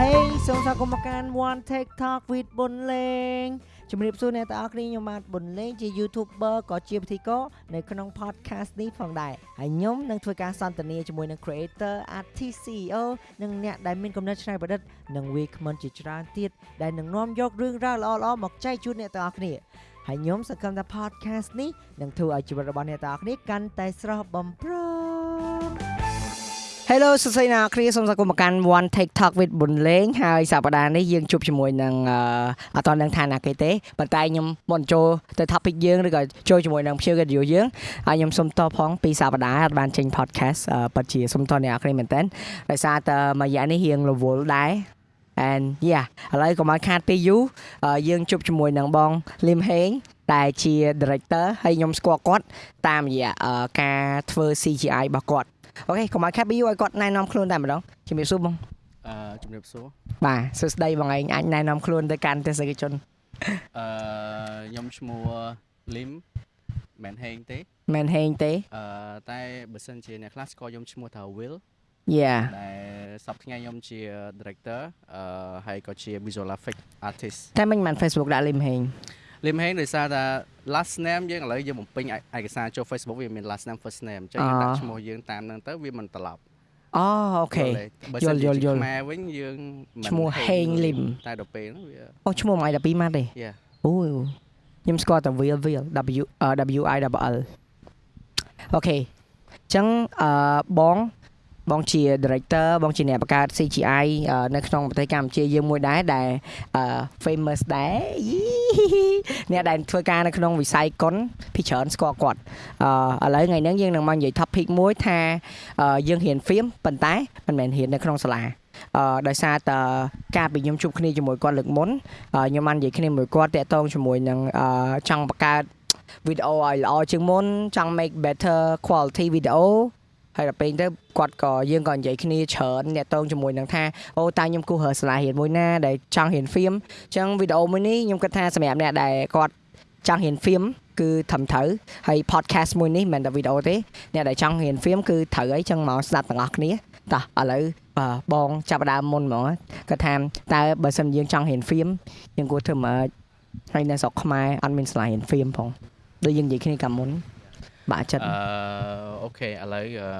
Hey សូមស្វាគមន៍មកកាន់ One TikTok with ប៊ុនលេងជំរាបសួរអ្នកទាំងអស់គ្នាខ្ញុំបាទប៊ុនលេងជា YouTuber ក៏ជាពិធីករនៅក្នុង podcast នេះផងដែរហើយខ្ញុំនឹងធ្វើការសន្ទនាជាមួយនឹង creator artist CEO និងអ្នកដែលមានគំនិតច្នៃប្រឌិតនិងវាគ្មិនជាច្រើនទៀតដែលនឹងនាំយករឿងរ៉ាវល្អៗមកចែកជូនអ្នកទាំងអស់គ្នាហើយខ្ញុំសង្ឃឹមថា podcast នេះនឹងធ្វើឲ្យជីវិតរបស់អ្នកទាំងអស់គ្នាកាន់តែស្រស់បំព្រង Hello សួស្តីអ្នកនរគ្នាសូមស្វាគមន៍មកកាន់ One TikTok with ប៊ុនលេងហើយសប្តាហ៍នេះយើងជួបជាមួយនឹងអឺអត់តនឹងឋានៈគេទេប៉ុន្តែខ្ញុំមុនចូលទៅ topic យើងឬក៏ចូលជាមួយនឹងភ្ញៀវកិត្តិយសយើងហើយខ្ញុំសូមតបផងពីសប្តាហ៍អត់បានចេញ podcast អឺពិតជាសូមតបអ្នកនរគ្នាមែនតើដោយសារតែមួយរយៈនេះរៀងរវល់ដែរ and yeah ឥឡូវកុំឲ្យខាតពេលយូរអឺយើងជួបជាមួយនឹងបងលឹមហេងដែលជា director ហើយខ្ញុំស្គាល់គាត់តាមរយៈអឺការធ្វើ CGI របស់គាត់ អូខេកុំឲ្យខាត់ពីយូរឲ្យគាត់ណែនាំខ្លួនតែម្ដងជំរាបសួរបងអឺជំរាបសួរបាទសួស្តីបងឯងអាចណែនាំខ្លួនទៅកាន់ទស្សនិកជនអឺខ្ញុំឈ្មោះលឹមមិនហេងទេមិនហេងទេអឺតែបើសិនជាអ្នកខ្លះស្គាល់ខ្ញុំឈ្មោះថា Will Yeah ដែលសប្តាហ៍ថ្ងៃខ្ញុំជា director អឺហើយក៏ជា visual effect artist តែមិនបាន Facebook ដាក់លឹមហេង លឹមហេងដោយសារថា last name យើងឥឡូវយើងបំពេញឯកសារចូល Facebook វាមាន last name first name អញ្ចឹងយើងដាក់ឈ្មោះយើងតាមហ្នឹងទៅវាមិនត្រឡប់អូអូខេបើសិនយល់យល់យល់ជាខ្មែរវិញយើងមិនឈ្មោះហេងលឹមតែដល់ពេលហ្នឹងវាអូឈ្មោះមួយ12ម៉ាត់ទេ Yeah អូខ្ញុំស្គាល់តែ Will Will W W I L L អូខេអញ្ចឹងអឺបង បងជា director បងជាអ្នកបង្កើត CGI អឺនៅក្នុងប្រទេសកម្ពុជាយើងមួយដែរដែលអឺ famous ដែរយីអ្នកដែលធ្វើការនៅក្នុងវិស័យកុនពីច្រើនស្គាល់គាត់អឺឥឡូវថ្ងៃនេះយើងនឹងមកនិយាយ topic មួយថាអឺយើងរៀន film ប៉ុន្តែមិនមែនរៀននៅក្នុងសាលាអឺដោយសារតើការពីខ្ញុំជួបគ្នាជាមួយគាត់លើកមុនអឺខ្ញុំបាននិយាយគ្នាមួយគាត់តាក់ទងជាមួយនឹងអឺចង់បង្កើតវីដេអូឲ្យល្អជាងមុនចង់ make better quality video ហើយដល់ពេលទៅគាត់ក៏យើងក៏និយាយគ្នាច្រើនអ្នកតងជាមួយនឹងថាអូតើខ្ញុំគូររើសាលារៀនមួយណាដែលចង់រៀន film អញ្ចឹងវីដេអូមួយនេះខ្ញុំគិតថាសម្រាប់អ្នកដែលគាត់ចង់រៀន film គឺត្រឹមត្រូវហើយ podcast មួយនេះមិនមែនតែវីដេអូទេអ្នកដែលចង់រៀន film គឺត្រូវអីចឹងមកស្ដាប់ទាំងអស់គ្នាតោះឥឡូវបាទបងចាប់ផ្ដើមមុនហ្មងគាត់ថាតើបើសិនយើងចង់រៀន film យើងគួរធ្វើម៉េចហើយនៅស្រុកខ្មែរអត់មានសាលារៀន film ផងដូចយើងនិយាយគ្នាកាលមុន បាក់ចិត្តអឺអូខេឥឡូវអឺ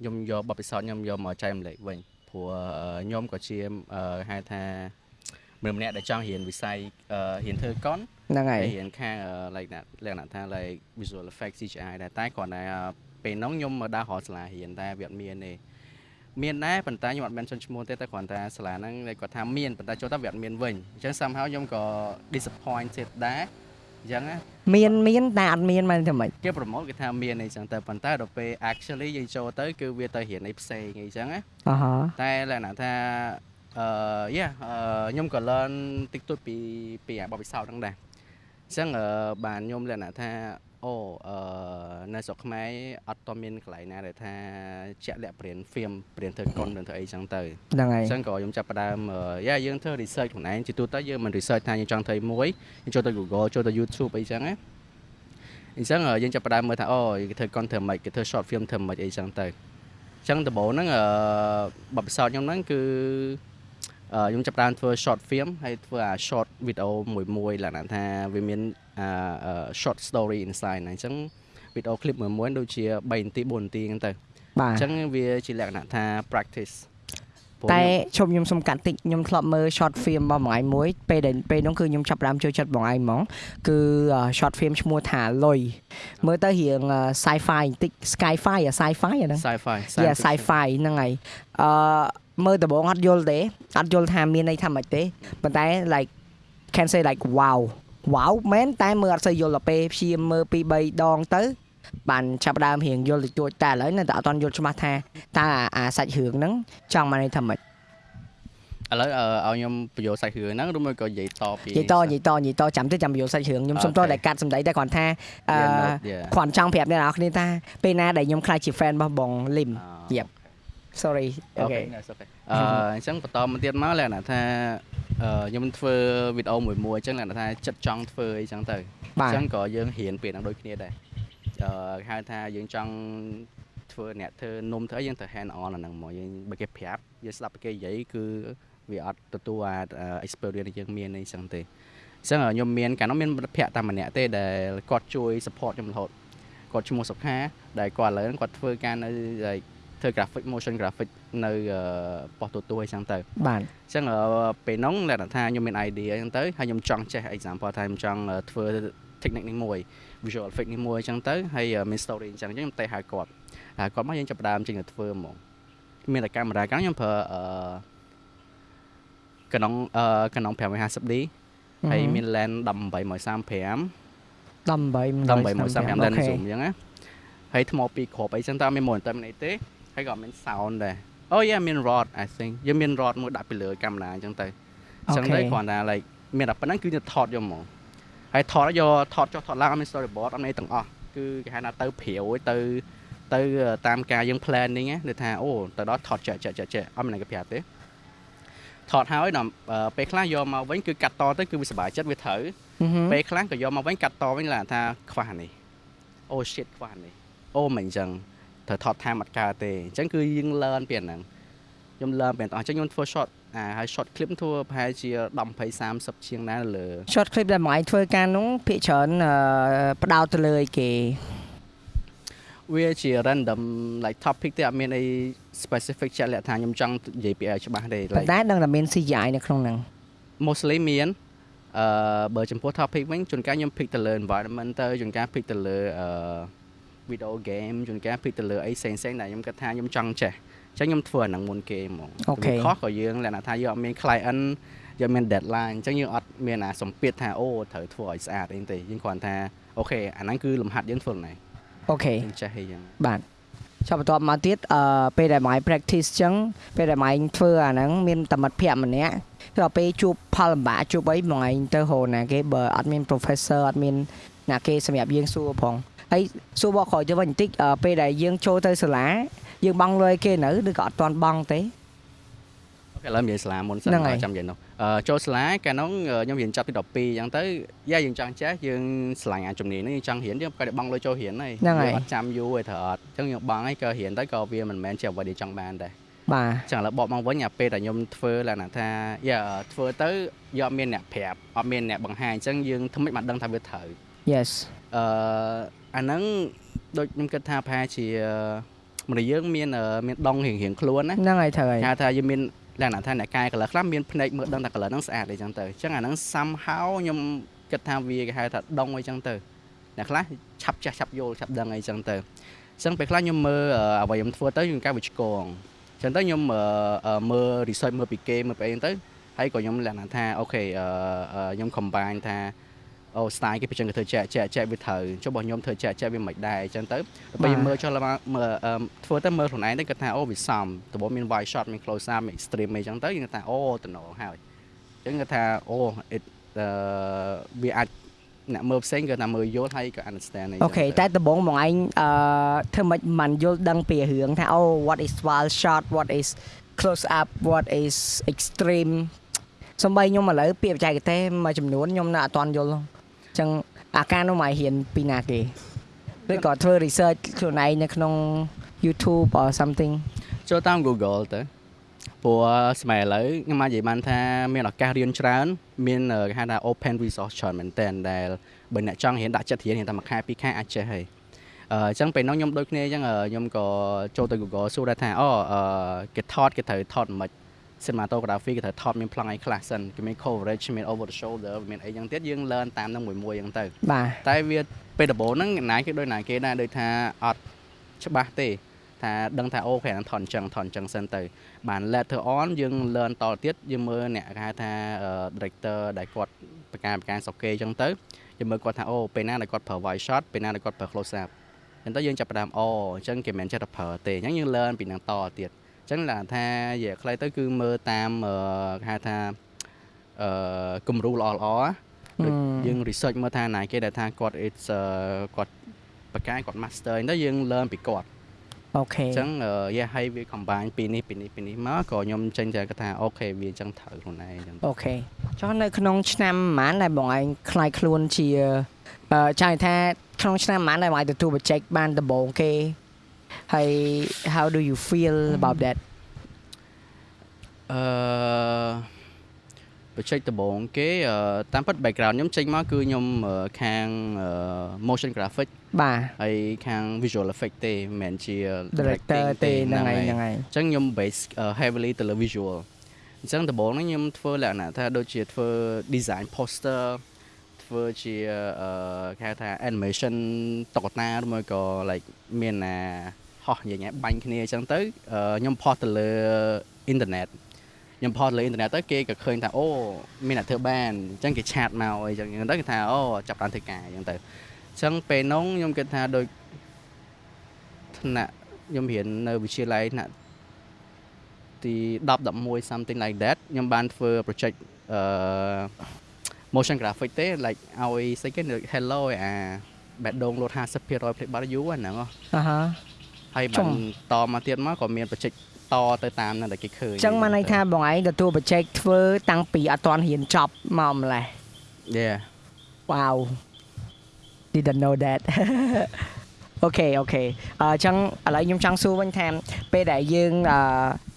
ខ្ញុំយកបទពិសោធន៍ខ្ញុំយកមកចែករំលែកវិញព្រោះអឺខ្ញុំក៏ជាអឺហៅថាមនុស្សម្នាក់ដែលចង់រៀនវិស័យអឺរៀនធ្វើកុនហ្នឹងហើយហើយរៀនខាងអឺ like that លក្ខណៈថា like visual effects CGI ដែរតែគ្រាន់តែអឺពេលហ្នឹងខ្ញុំមកដើររកសាលារៀនតែវាអត់មានទេមានដែរប៉ុន្តែខ្ញុំអត់បានចុនឈ្មោះទេតែគ្រាន់តែសាលាហ្នឹងគាត់ថាមានប៉ុន្តែចូលទៅវាអត់មានវិញអញ្ចឹង somehow ខ្ញុំក៏ disappointed ដែរ អញ្ចឹងណាមានមានតែអត់មានមិនធ្វើម៉េចគេ promote គេថាមានអីចឹងទៅប៉ុន្តែដល់ពេល actually យើងចូលទៅគឺវាទៅរៀនអីផ្សេងអីចឹងណាអហតែលក្ខណៈថាអឺយ៉ាអឺខ្ញុំក៏ learn តិចតួចពីពីអាបបពិសោធន៍ហ្នឹងដែរអញ្ចឹងអឺបានខ្ញុំលក្ខណៈថា អូអឺនៅស្រុកខ្មែរអត់តមានកន្លែងណាដែលថាជាក់លាក់ព្រៀន film ព្រៀនធ្វើកុនឬធ្វើអីចឹងទៅហ្នឹងហើយអញ្ចឹងក៏ខ្ញុំចាប់ផ្ដើមអឺយ៉ាយើងធ្វើ research ខ្លួនឯងជាទូទៅយើងមិន research ថាយើងចង់ធ្វើមួយយើងចូលទៅ Google ចូលទៅ YouTube អីចឹងណាអញ្ចឹងអឺយើងចាប់ផ្ដើមមើលថាអូគេធ្វើ content ធ្វើម៉េចគេធ្វើ short film ធ្វើម៉េចអីចឹងទៅអញ្ចឹងដំបូងហ្នឹងអឺបបពិសោធន៍ខ្ញុំហ្នឹងគឺអឺ ខ្ញុំចាប់ផ្ដើមធ្វើ short film ហើយធ្វើអា short video មួយមួយលក្ខណៈថាវាមានអាអឺ short story inside ហ្នឹងអញ្ចឹង video clip មួយមួយដូចជា3នាទី4នាទីហ្នឹងទៅបាទអញ្ចឹងវាជាលក្ខណៈថា practice ព្រោះតែខ្ញុំជុំខ្ញុំសុំកាត់តិចខ្ញុំធ្លាប់មើល short film របស់បងឯងមួយពេលដែលពេលនោះគឺខ្ញុំចាប់ផ្ដើមចូលចិត្តបងឯងហ្មងគឺ short film ឈ្មោះថាលុយមើលទៅរៀង sci-fi បន្តិច sci-fi អា sci-fi អាហ្នឹង sci-fi Yeah sci-fi ហ្នឹងហើយអឺ មើលដំបងអត់យល់ទេអត់យល់ថាមានន័យថាម៉េចទេប៉ុន្តែ like can say like wow wow មែនតែមើលអត់សូវយល់ដល់ពេលព្យាយាមមើលពី3ដងទៅបានចាប់ផ្ដើមរៀងយល់តិចតួចតែឥឡូវនៅតែអត់ទាន់យល់ច្បាស់ថាតើអាអាសាច់រឿងហ្នឹងចង់មកន័យថាម៉េចឥឡូវអឺឲ្យខ្ញុំបញ្យល់សាច់រឿងហ្នឹងឬមួយក៏និយាយតពីនិយាយតនិយាយតនិយាយតចាំទៅចាំបញ្យល់សាច់រឿងខ្ញុំសុំត Okay. តែកាត់សម្ដីតែគ្រាន់ថាអឺ Yeah, no, yeah. គ្រាន់ចង់ប្រាប់អ្នកនរគ្នាថាពេលណាដែលខ្ញុំខ្លាចជា fan របស់បងលឹម Yep. Sorry អូអូខេខេអូខេអឺអញ្ចឹងបន្តមកទៀតមកលក្ខណៈថាអឺខ្ញុំធ្វើវីដេអូមួយមួយអញ្ចឹងលក្ខណៈថាចិត្តចង់ធ្វើអីចឹងទៅបាអទញ្ចឹងក៏យើងរៀនពីហ្នឹងដូចគ្នាដែរអឺហៅថាយើងចង់ធ្វើអ្នកធ្វើនំធ្វើអីយើងទៅ hand on អាហ្នឹងមកយើងបើគេប្រាប់យើងស្ដាប់ពីគេនិយាយគឺវាអត់ទទួលអា experience ដែលយើងមានអីចឹងទេអញ្ចឹងខ្ញុំមានកាលនោះមានមិត្តភក្តិតែម្នាក់ទេដែលគាត់ជួយ support ខ្ញុំរហូតគាត់ឈ្មោះសុខាដែលគាត់ឥឡូវគាត់ធ្វើការនៅ ធ្វើ graphic motion graphic នៅប៉ុស្តិ៍ទូទួអញ្ចឹងទៅបាទអញ្ចឹងពេលហ្នឹងលក្ខណៈថាខ្ញុំមាន idea អញ្ចឹងទៅហើយខ្ញុំចង់ចេះ example ថាខ្ញុំចង់ធ្វើ technique នេះមួយ visual effect នេះមួយអញ្ចឹងទៅហើយមាន story អញ្ចឹងអញ្ចឹងខ្ញុំទៅហៅគាត់ហៅគាត់មកយើងចាប់ផ្ដើមចេញទៅធ្វើហ្មងមានតែកាមេរ៉ាកាលខ្ញុំប្រើអឺកណុងអឺកណុង 550D ហើយមាន lens 1835 18 1835 lens zoom អញ្ចឹងណាហើយថ្មពីរគ្រាប់អីចឹងតើមាន monitor មានអីទេ ហើយក៏មាន sound ដែរអូយ៉ាមាន rod I think យើងមាន rod មួយដាក់ពីលើកាមេរ៉ាអញ្ចឹងទៅអញ្ចឹងទៅគ្រាន់តែ like មានតែប៉ុណ្្នឹងគឺទៅថតយកហ្មងហើយថតយកថតចុះថតឡើងអត់មាន storyboard អត់មានទាំងអស់គឺគេហៅថាទៅព្រាវទៅទៅតាមការយើង planning ណាថាអូទៅដល់ថតចែកចែកចែកអត់មានគេប្រាប់ទេថតហើយដល់ពេលខ្លះយកមកវិញគឺកាត់តទៅគឺវាសុបាយចិត្តវាត្រូវពេលខ្លះក៏យកមកវិញកាត់តវិញឡាថាខ្វះនេះអូ shit ខ្វះនេះអូមិនអញ្ចឹង ត្រូវថតតាមអត់កើតទេអញ្ចឹងគឺយើង learn ពីអាហ្នឹងខ្ញុំ learn ពីទាំងអស់អញ្ចឹងខ្ញុំធ្វើ short អាហើយ short clip ធ្វើប្រហែលជា10 20 30ជាងណាលើ short clip ដែលម៉ៃធ្វើការនោះភាគច្រើនផ្ដោតទៅលើអីគេវាជា random like topic ទេអត់មានអី specific ជាក់លាក់ថាខ្ញុំចង់និយាយពីឲ្យច្បាស់ទេ like តែដឹងតែមាន CGI នៅក្នុងហ្នឹង mostly មានអឺបើចំពោះ topic វិញជួនកាលខ្ញុំ pick ទៅលើ environment ទៅជួនកាល pick ទៅលើអឺ video game ជួនកាល pick ទៅលើអីផ្សេងៗដែលខ្ញុំគិតថាខ្ញុំចង់ចេះអញ្ចឹងខ្ញុំធ្វើអាហ្នឹងមុនគេហ្មង OK ខុសក៏យើងលក្ខណៈថាយើងអត់មាន client យើងមាន deadline អញ្ចឹងយើងអត់មានអាសម្ពាធថាអូត្រូវធ្វើឲ្យស្អាតអីទេយើងគ្រាន់ថា OK អាហ្នឹងគឺលំហាត់យើងធ្វើហ្នឹង OK យើងចេះអីចឹងបាទចាប់បន្ទាប់មកទៀតអឺពេលដែលម៉ៃ practice ចឹងពេលដែលម៉ៃធ្វើអាហ្នឹងមានតមិត្តភ័ក្ដិម្នាក់គឺដល់ពេលជួបផលលំបាកជួបអីម៉ៃទៅហៅណាគេបើអត់មាន professor អត់មានណាគេសម្រាប់យើងសួរផង ហើយសួរបកក្រោយទៅវិញបន្តិចពេលដែលយើងចូលទៅសាលាយើងបង់លុយគេនៅឬក៏អត់ទាន់បង់ទេអូខេឥឡូវនិយាយសាលាមុនសិនចាំនិយាយនោះអឺចូលសាលាកាលនោះខ្ញុំរៀនចប់ទី12អញ្ចឹងទៅយ៉ាយើងចង់ចេះយើងឆ្លាញ់អាជំនាញនេះយើងចង់រៀនយើងក៏បង់លុយចូលរៀនហើយអត់ចាំយូរទេត្រូវអត់អញ្ចឹងយើងបង់ហើយក៏រៀនទៅក៏វាមិនមែនជាអ្វីដែលចង់បានដែរបាទចឹងឥឡូវបកមកវិញអាពេលដែលខ្ញុំធ្វើលក្ខណៈថាយ៉ាធ្វើទៅយកអត់មានអ្នកប្រាប់អត់មានអ្នកបង្ហាញអញ្ចឹងយើងធ្វើម៉េចបានដឹងថាវាត្រូវ Yes អឺ អាហ្នឹងដូចខ្ញុំគិតថាប្រហែលជាមនុស្សយើងមានមានដងរៀងរៀងខ្លួនណាហ្នឹងហើយត្រូវហើយហៅថាយើងមានលក្ខណៈថាអ្នកកែ color ខ្លះមានភ្នែកមើលដឹងថា color ហ្នឹងស្អាតអីចឹងទៅអញ្ចឹងអាហ្នឹង somehow ខ្ញុំគិតថាវាគេហៅថាដងអីចឹងទៅអ្នកខ្លះឆាប់ចាស់ឆាប់យល់ឆាប់ដឹងអីចឹងទៅអញ្ចឹងពេលខ្លះខ្ញុំមើលអ្វីខ្ញុំធ្វើទៅខ្ញុំកែវាឆ្កងអញ្ចឹងទៅខ្ញុំមើល research មើលពីគេមើលពីអីទៅហើយក៏ខ្ញុំលក្ខណៈថាអូខេខ្ញុំ combine ថា អូ style គេប្រចឹងគេធ្វើចែកចែកចែកវាត្រូវចុះរបស់ខ្ញុំធ្វើចែកចែកវាមិនដែរអញ្ចឹងទៅពេលមើលចុះមើលធ្វើទៅមើលខ្លួនឯងទៅគាត់ថាអូវាសមដំបូងមាន wide shot មាន close up មាន extreme អីចឹងទៅយើងថាអូតំណងហើយអញ្ចឹងគាត់ថាអូ it វាអាចអ្នកមើលផ្សេងគាត់ថាមើលយល់ហើយក៏ understand អីអូខេតែដំបូងមកឯងអឺធ្វើម៉េចមិនយល់ដឹងពីរឿងថាអូ what is wild shot what is close up what is extreme សំបីខ្ញុំឥឡូវពាក្យបច្ចេកទេសមួយចំនួនខ្ញុំនៅអត់ទាន់យល់អញ្ចឹងអាការនោះមករៀនពីណាគេឬក៏ធ្វើ research ខ្លួនឯងនៅក្នុង YouTube or something ចូលតាម Google ទៅព្រោះសម័យឥឡូវខ្ញុំអាចនិយាយបានថាមានឱកាសរៀនច្រើន មានគេហៅថា open resource ច្រើនមែនតើដែលបើអ្នកចង់រៀនដាក់ចិត្តរៀនរៀនតែមួយខែពីរខែអាចចេះហើយអញ្ចឹងពេលនោះខ្ញុំដូចគ្នាអញ្ចឹងខ្ញុំក៏ចូលទៅ Google សួរដែរថាអូគេថតគេត្រូវថតមិន cinematography គេត្រូវថតមានប្លង់អីខ្លះសិនគេមាន coverage មាន over the shoulder មានអីចឹងទៀតយើង learn តាមនឹងមួយមួយចឹងទៅបាទតែវាពេលដំបូងហ្នឹងណាគេដូចណាគេដែរដូចថាអត់ច្បាស់ទេថាដឹងថាអូខេហ្នឹងថតអញ្ចឹងថតអញ្ចឹងសិនទៅ បាន later on យើង learn តទៀតយើងមើលអ្នកគេហៅថា director ដែលគាត់បកការបកការសុកគេអញ្ចឹងទៅយើងមើលគាត់ថាអូពេលណាដែលគាត់ប្រើ wide shot ពេលណាដែលគាត់ប្រើ close up អញ្ចឹងទៅយើងចាប់ផ្ដើមអូអញ្ចឹងគេមិនចេះតែប្រើទេអញ្ចឹងយើង learn ពីនឹងតទៀត ចឹងឡាថានិយាយខ្លីទៅគឺមើលតាមគេហៅថាអឺគំរូល្អល្អដូចយើង research មើលថាណាគេដែលថាគាត់ it's គាត់បកកាយគាត់ master ទៅយើង learn ពីគាត់ OK អញ្ចឹង yeah ឲ្យវា combine ពីនេះពីនេះពីនេះមកក៏ខ្ញុំចេញតែគាត់ថា OK វាអញ្ចឹងត្រូវខ្លួនឯងអញ្ចឹង OK ចុះនៅក្នុងឆ្នាំប៉ុន្មានដែលបងឯងខ្លាយខ្លួនជាអឺចង់ថាក្នុងឆ្នាំប៉ុន្មានដែលបងឯងទទួលបច្ចេកបានដំបូងគេ ហើយ how do you feel about that អឺ project ដំបូងគេអឺតាមពិត background ខ្ញុំចេញមកគឺខ្ញុំអឺខាងអឺ motion graphic បាទហើយខាង visual effect ទេមិនមែនជា director ទេហ្នឹងហើយហ្នឹងហើយអញ្ចឹងខ្ញុំ base អឺ heavily ទៅលើ visual អញ្ចឹងដំបូងហ្នឹងខ្ញុំធ្វើលក្ខណៈថាដូចជាធ្វើ design poster ធ្វើជាអឺគេហៅថា animation តុក្កតាឬមួយក៏ like មានណាហោះយ៉ាងงี้បាញ់គ្នាអញ្ចឹងទៅអឺខ្ញុំផុសទៅលើ internet ខ្ញុំផុសលើអ៊ីនធឺណិតទៅគេក៏ឃើញថាអូមានអ្នកធ្វើបានអញ្ចឹងគេឆាតមកអីចឹងអញ្ចឹងទៅគេថាអូចាប់បានធ្វើការអញ្ចឹងទៅអញ្ចឹងពេលនោះខ្ញុំគិតថាដូចថ្នាក់ខ្ញុំរៀននៅវិទ្យាល័យថ្នាក់ទី10 11 something like that ខ្ញុំបានធ្វើ project អឺ motion graphic ទេ like ឲ្យស្អីគេ hello អាបែដដងលោត50%ផ្លេចបាត់យូរហ្នឹងហ៎អាហាហើយចុបាងនតមកទៀតមកក៏មាន project តទៅតាមហ្នឹងដែលគេឃើញអញ្ចឹងមកន័យថាបងឯងទទួលបច្ចេកធ្វើតាំងពីអត់ទាន់រៀនចប់មកម្លេះ Yeah Wow didn't know that អូខេអូខេអញ្ចឹងឥឡូវខ្ញុំចង់សួរវិញថាពេលដែលយើងអឺ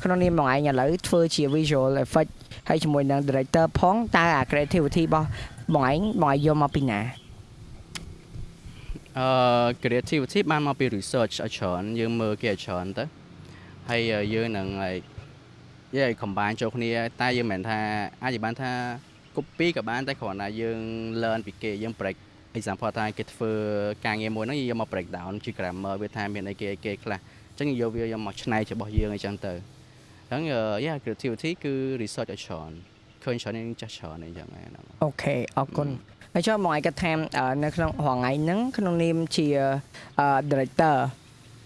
ក្នុងនាមបងឯងឥឡូវធ្វើជា visual effect ហើយជាមួយនឹង director ផងតើអា creativity របស់បងឯងបងឯងយកមកពីណាអឺ creativity បានមកពី research ឲ្យច្រើនយើងមើលគេឲ្យច្រើនទៅហើយយើងនឹង like យើងឲ្យ combine ចូលគ្នាតែយើងមិនមែនថាអាចនិយាយបានថា copy ក៏បានតែគ្រាន់តែយើង learn ពីគេយើង break example ថាគេធ្វើការងារមួយហ្នឹងយើងយកមក break down ជា grammar វាថាមានអីគេអីគេខ្លះអញ្ចឹងយកវាយកមកឆ្នៃរបស់យើងអញ្ចឹងទៅអញ្ចឹង yeah creativity គឺ research ឲ្យច្រើនឃើញច្រើនយើងចេះច្រើនអីចឹងហ្នឹងអូខេអរគុណហើយចុះបងឯងគាត់ថាអឺនៅក្នុងរងថ្ងៃហ្នឹងក្នុងនាមជាអឺ director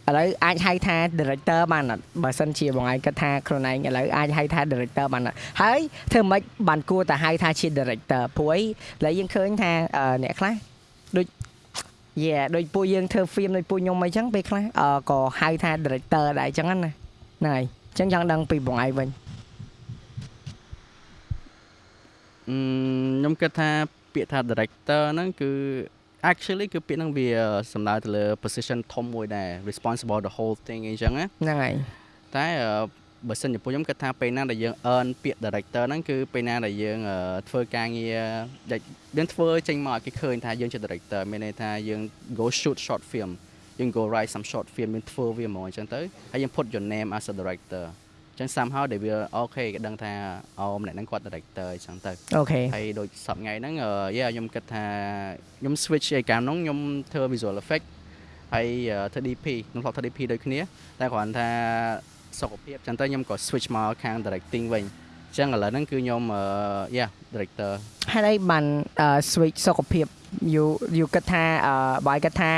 ឥឡូវអាចហៅថា director បានអត់បើសិនជាបងឯងគាត់ថាខ្លួនឯងឥឡូវអាចហៅថា director បានអត់ហើយធ្វើម៉េចបានគួរតែហៅថាជា director ព្រោះអីឥឡូវយើងឃើញថាអឺអ្នកខ្លះ ដូច Yeah ដូចពួកយើងធ្វើ film ដូចពួកខ្ញុំអីចឹងពេលខ្លះអឺក៏ហៅថា director ដែរអញ្ចឹងណាហ្នឹងហើយអញ្ចឹងចង់ដឹងពីបងឯងវិញអឺខ្ញុំគិតថាពាក្យថា director ហ្នឹងគឺ actually គឺពាក្យហ្នឹងវាសំដៅទៅលើ position ធំមួយដែរ responsible the whole thing អីចឹងណាហ្នឹងហើយតែអឺ បើសិនជាពួកខ្ញុំគិតថាពេលណាដែលយើង earn ពាក្យ director ហ្នឹងគឺពេលណាដែលយើងអឺធ្វើការងារដែលយើងធ្វើចេញមកឲ្យគេឃើញថាយើងជា director មានន័យថាយើង go shoot short film យើង go write some short film យើងធ្វើវាហ្មងអញ្ចឹងទៅហើយយើង put your name as a director អញ្ចឹង somehow ដែលវាអូខេគេដឹងថាអូម្នាក់ហ្នឹងគាត់ director អញ្ចឹងទៅអូខេហើយដូចសប្តាហ៍ថ្ងៃហ្នឹងអឺយ៉ាខ្ញុំគិតថាខ្ញុំ switch ឯកាមហ្នឹងខ្ញុំធ្វើ visual effect ហើយអឺធ្វើ DP ខ្ញុំធ្លាប់ធ្វើ DP ដូចគ្នាតែគ្រាន់ថា សុខភាពចឹងទៅខ្ញុំក៏ switch មកខាង directing វិញអញ្ចឹងឥឡូវហ្នឹងគឺខ្ញុំអឺយ៉ា director ហេតុអីបានអឺ switch សុខភាពយូយូគិតថាអឺបាយគិតថា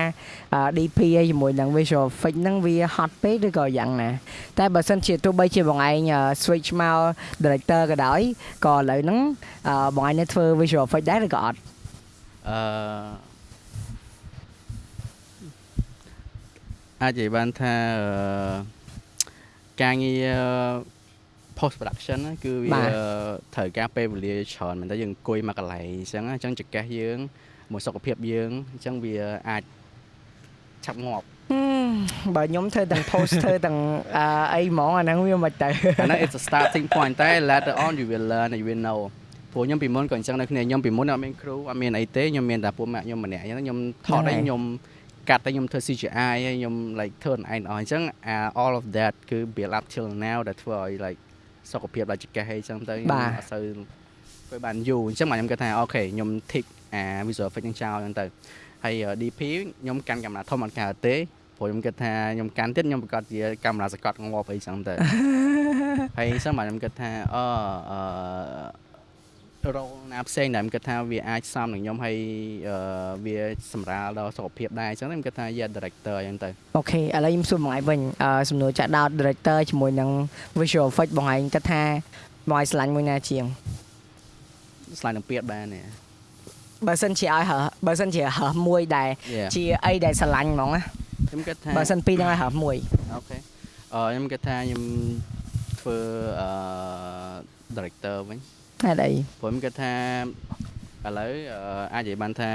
អឺ DP ឯជាមួយនឹង visual effect ហ្នឹងវាហត់ពេកឬក៏យ៉ាងណា តែបើសិនជាទោះបីជាបងឯងអឺ switch មក director ក៏ដោយក៏ឥឡូវហ្នឹងអឺបងឯងនៅធ្វើ visual effect ដែរឬក៏អត់អឺអាចនិយាយបានថាអឺ ការងារ post production ហ្នឹងគឺវាត្រូវការពេលវេលាច្រើនមែនតើយើងអង្គុយមកកន្លែងអញ្ចឹងអញ្ចឹងចង្កេះយើងមួយសុខភាពយើងអញ្ចឹងវាអាចឆាប់ងាប់ហឹមបើខ្ញុំធ្វើទាំង post ធ្វើទាំងអឺអីហ្មងអាហ្នឹងវាមិនទៅអាហ្នឹង it's a starting point តែ later on you will learn and you will know ព្រោះខ្ញុំពីមុនក៏អញ្ចឹងដែរគ្នាខ្ញុំពីមុនអត់មានគ្រូអត់មានអីទេខ្ញុំមានតែពួកម៉ាក់ខ្ញុំម្នាក់អញ្ចឹងខ្ញុំថតហ្នឹងហើយឲ្យខ្ញុំ កាត់តែខ្ញុំធ្វើ CGI ហើយខ្ញុំ like ធ្វើអនឯងអស់អញ្ចឹង all of that គឺ build up till now ដែលធ្វើឲ្យ like សុខភាពដល់ចង្កេះអីអញ្ចឹងទៅខ្ញុំអត់សូវធ្វើបានយូរអញ្ចឹងមកខ្ញុំគិតថាអូខេខ្ញុំ tick អា visual effect ហ្នឹងចោលអញ្ចឹងទៅហើយ DP ខ្ញុំកាន់កាមេរ៉ាធំអត់កើតទេព្រោះខ្ញុំគិតថាខ្ញុំកាន់ទៀតខ្ញុំប្រកាសជាកាមេរ៉ាសកត់ងាប់អីចឹងទៅហើយអញ្ចឹងមកខ្ញុំគិតថាអអឺ រោលណាផ្សេងដែលខ្ញុំគិតថាវាអាចសមនឹងខ្ញុំហើយអឺវាសម្រាលដល់សុខភាពដែរអញ្ចឹងខ្ញុំគិតថាជា director អញ្ចឹងទៅអូខេឥឡូវខ្ញុំសួរបងឯងវិញអឺសំណួរចាក់ដោត director ជាមួយនឹង visual effect បងឯងគិតថាបងឯងឆ្លាញ់មួយណាជាងស្លាញ់នឹងពៀតបានទេបើសិនជាឲ្យហើបើសិនជាហើមួយដែល Yeah ជាអីដែលស្រឡាញ់ហ្មងណាខ្ញុំគិតថាបើសិនពីរហ្នឹងឲ្យហើមួយអូខេអឺខ្ញុំគិតថាខ្ញុំធ្វើអឺ director វិញ ហេតុអីព្រោះខ្ញុំគិតថាឥឡូវអឺអាចនិយាយបានថា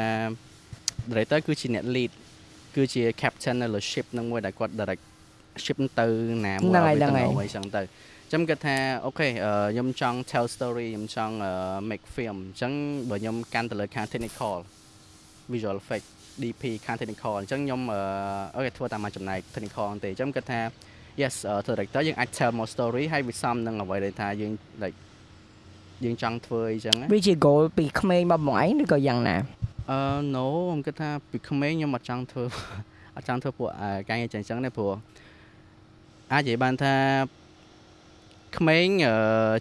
director គឺជាអ្នក lead គឺជា captain នៅលើ ship ហ្នឹងមួយដែលគាត់ direct ship ទៅណាមួយឲ្យវាទៅអីចឹងទៅអញ្ចឹងចឹងគិតថាអូខេខ្ញុំចង់ tell story ខ្ញុំចង់ make film អញ្ចឹងបើខ្ញុំកាន់ទៅលើខាង technical visual effect DP ខាង technical អញ្ចឹងខ្ញុំអូខេធ្វើតាមមួយចំណែក technical ទេអញ្ចឹងគិតថា yes director យើងអាច tell more story ហើយវាសំនឹងអ្វីដែលថាយើង like យើងចង់ធ្វើអីចឹងវាជា goal ពីក្មេងមកបងឯងឬក៏យ៉ាងណាអឺ no ខ្ញុំគិតថាពីក្មេងខ្ញុំអត់ចង់ធ្វើអត់ចង់ធ្វើពួកការងារចឹងចឹងទេព្រោះអាចនិយាយបានថាក្មេង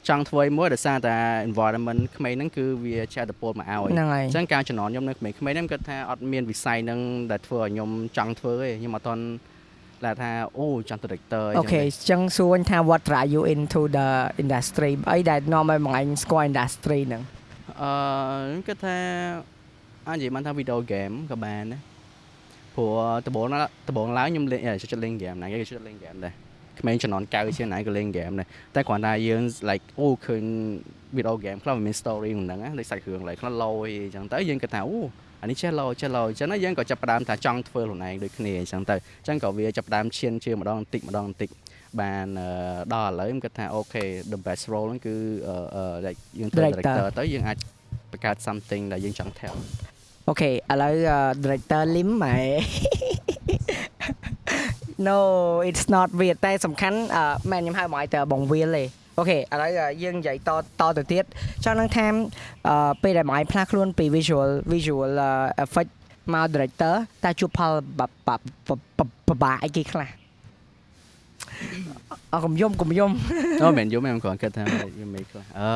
ចង់ធ្វើមួយដោយសារតែ environment ក្មេងហ្នឹងគឺវាជាអត្តពលមកឲ្យហ្នឹងហើយអញ្ចឹងការចំណន់ខ្ញុំនៅក្មេងៗហ្នឹងគាត់ថាអត់មានវិស័យហ្នឹងដែលធ្វើឲ្យខ្ញុំចង់ធ្វើទេខ្ញុំអត់ទាន់ ឡាថាអូចង់ director អូខេអញ្ចឹងសួរថា what drive you into the industry អីដែលនាំឲ្យបងឯងស្គាល់ industry ហ្នឹងអឺខ្ញុំគិតថាអាចនិយាយបានថា video game ក៏បានដែរព្រោះដំបូងដំបូងឡើងខ្ញុំលេងចូលចិត្តលេង game ណាគេចូលចិត្តលេង game ដែរក្មេងជំនាន់9ជាងណាក៏លេង game ដែរតែគ្រាន់តែយើង like អូឃើញ video game ខ្លះវាមាន story ក្នុងហ្នឹងដូចសាច់រឿងឡើយខ្លះលយអញ្ចឹងទៅយើងគិតថាអូ អានេះចេះលយចេះលយអញ្ចឹងយើងក៏ចាប់ផ្ដើមថាចង់ធ្វើខ្លួនឯងដូចគ្នាអញ្ចឹងទៅអញ្ចឹងក៏វាចាប់ផ្ដើមឈានជឿម្ដងបន្តិចម្ដងបន្តិចបានដល់ឥឡូវខ្ញុំគិតថា OK the best role ហ្នឹងគឺ like យើងធ្វើ director ទៅយើងអាចបង្កើត something ដែលយើងចង់ tell OK ឥឡូវ director lim ម៉ែ No it's not វាតែសំខាន់មែនខ្ញុំហៅមកឲ្យទៅបងវាលទេ OK ឥឡូវយើងនិយាយតតទៅទៀតចង់នឹងថាពេលដែលម៉ៃផ្លាស់ខ្លួនពី visual visual effect មក director តើជួបផលបបាអីគេខ្លះអកុំយំកុំយំអូមែនយំខ្ញុំគ្រាន់គិតថាយំមិនខ្លះអឺ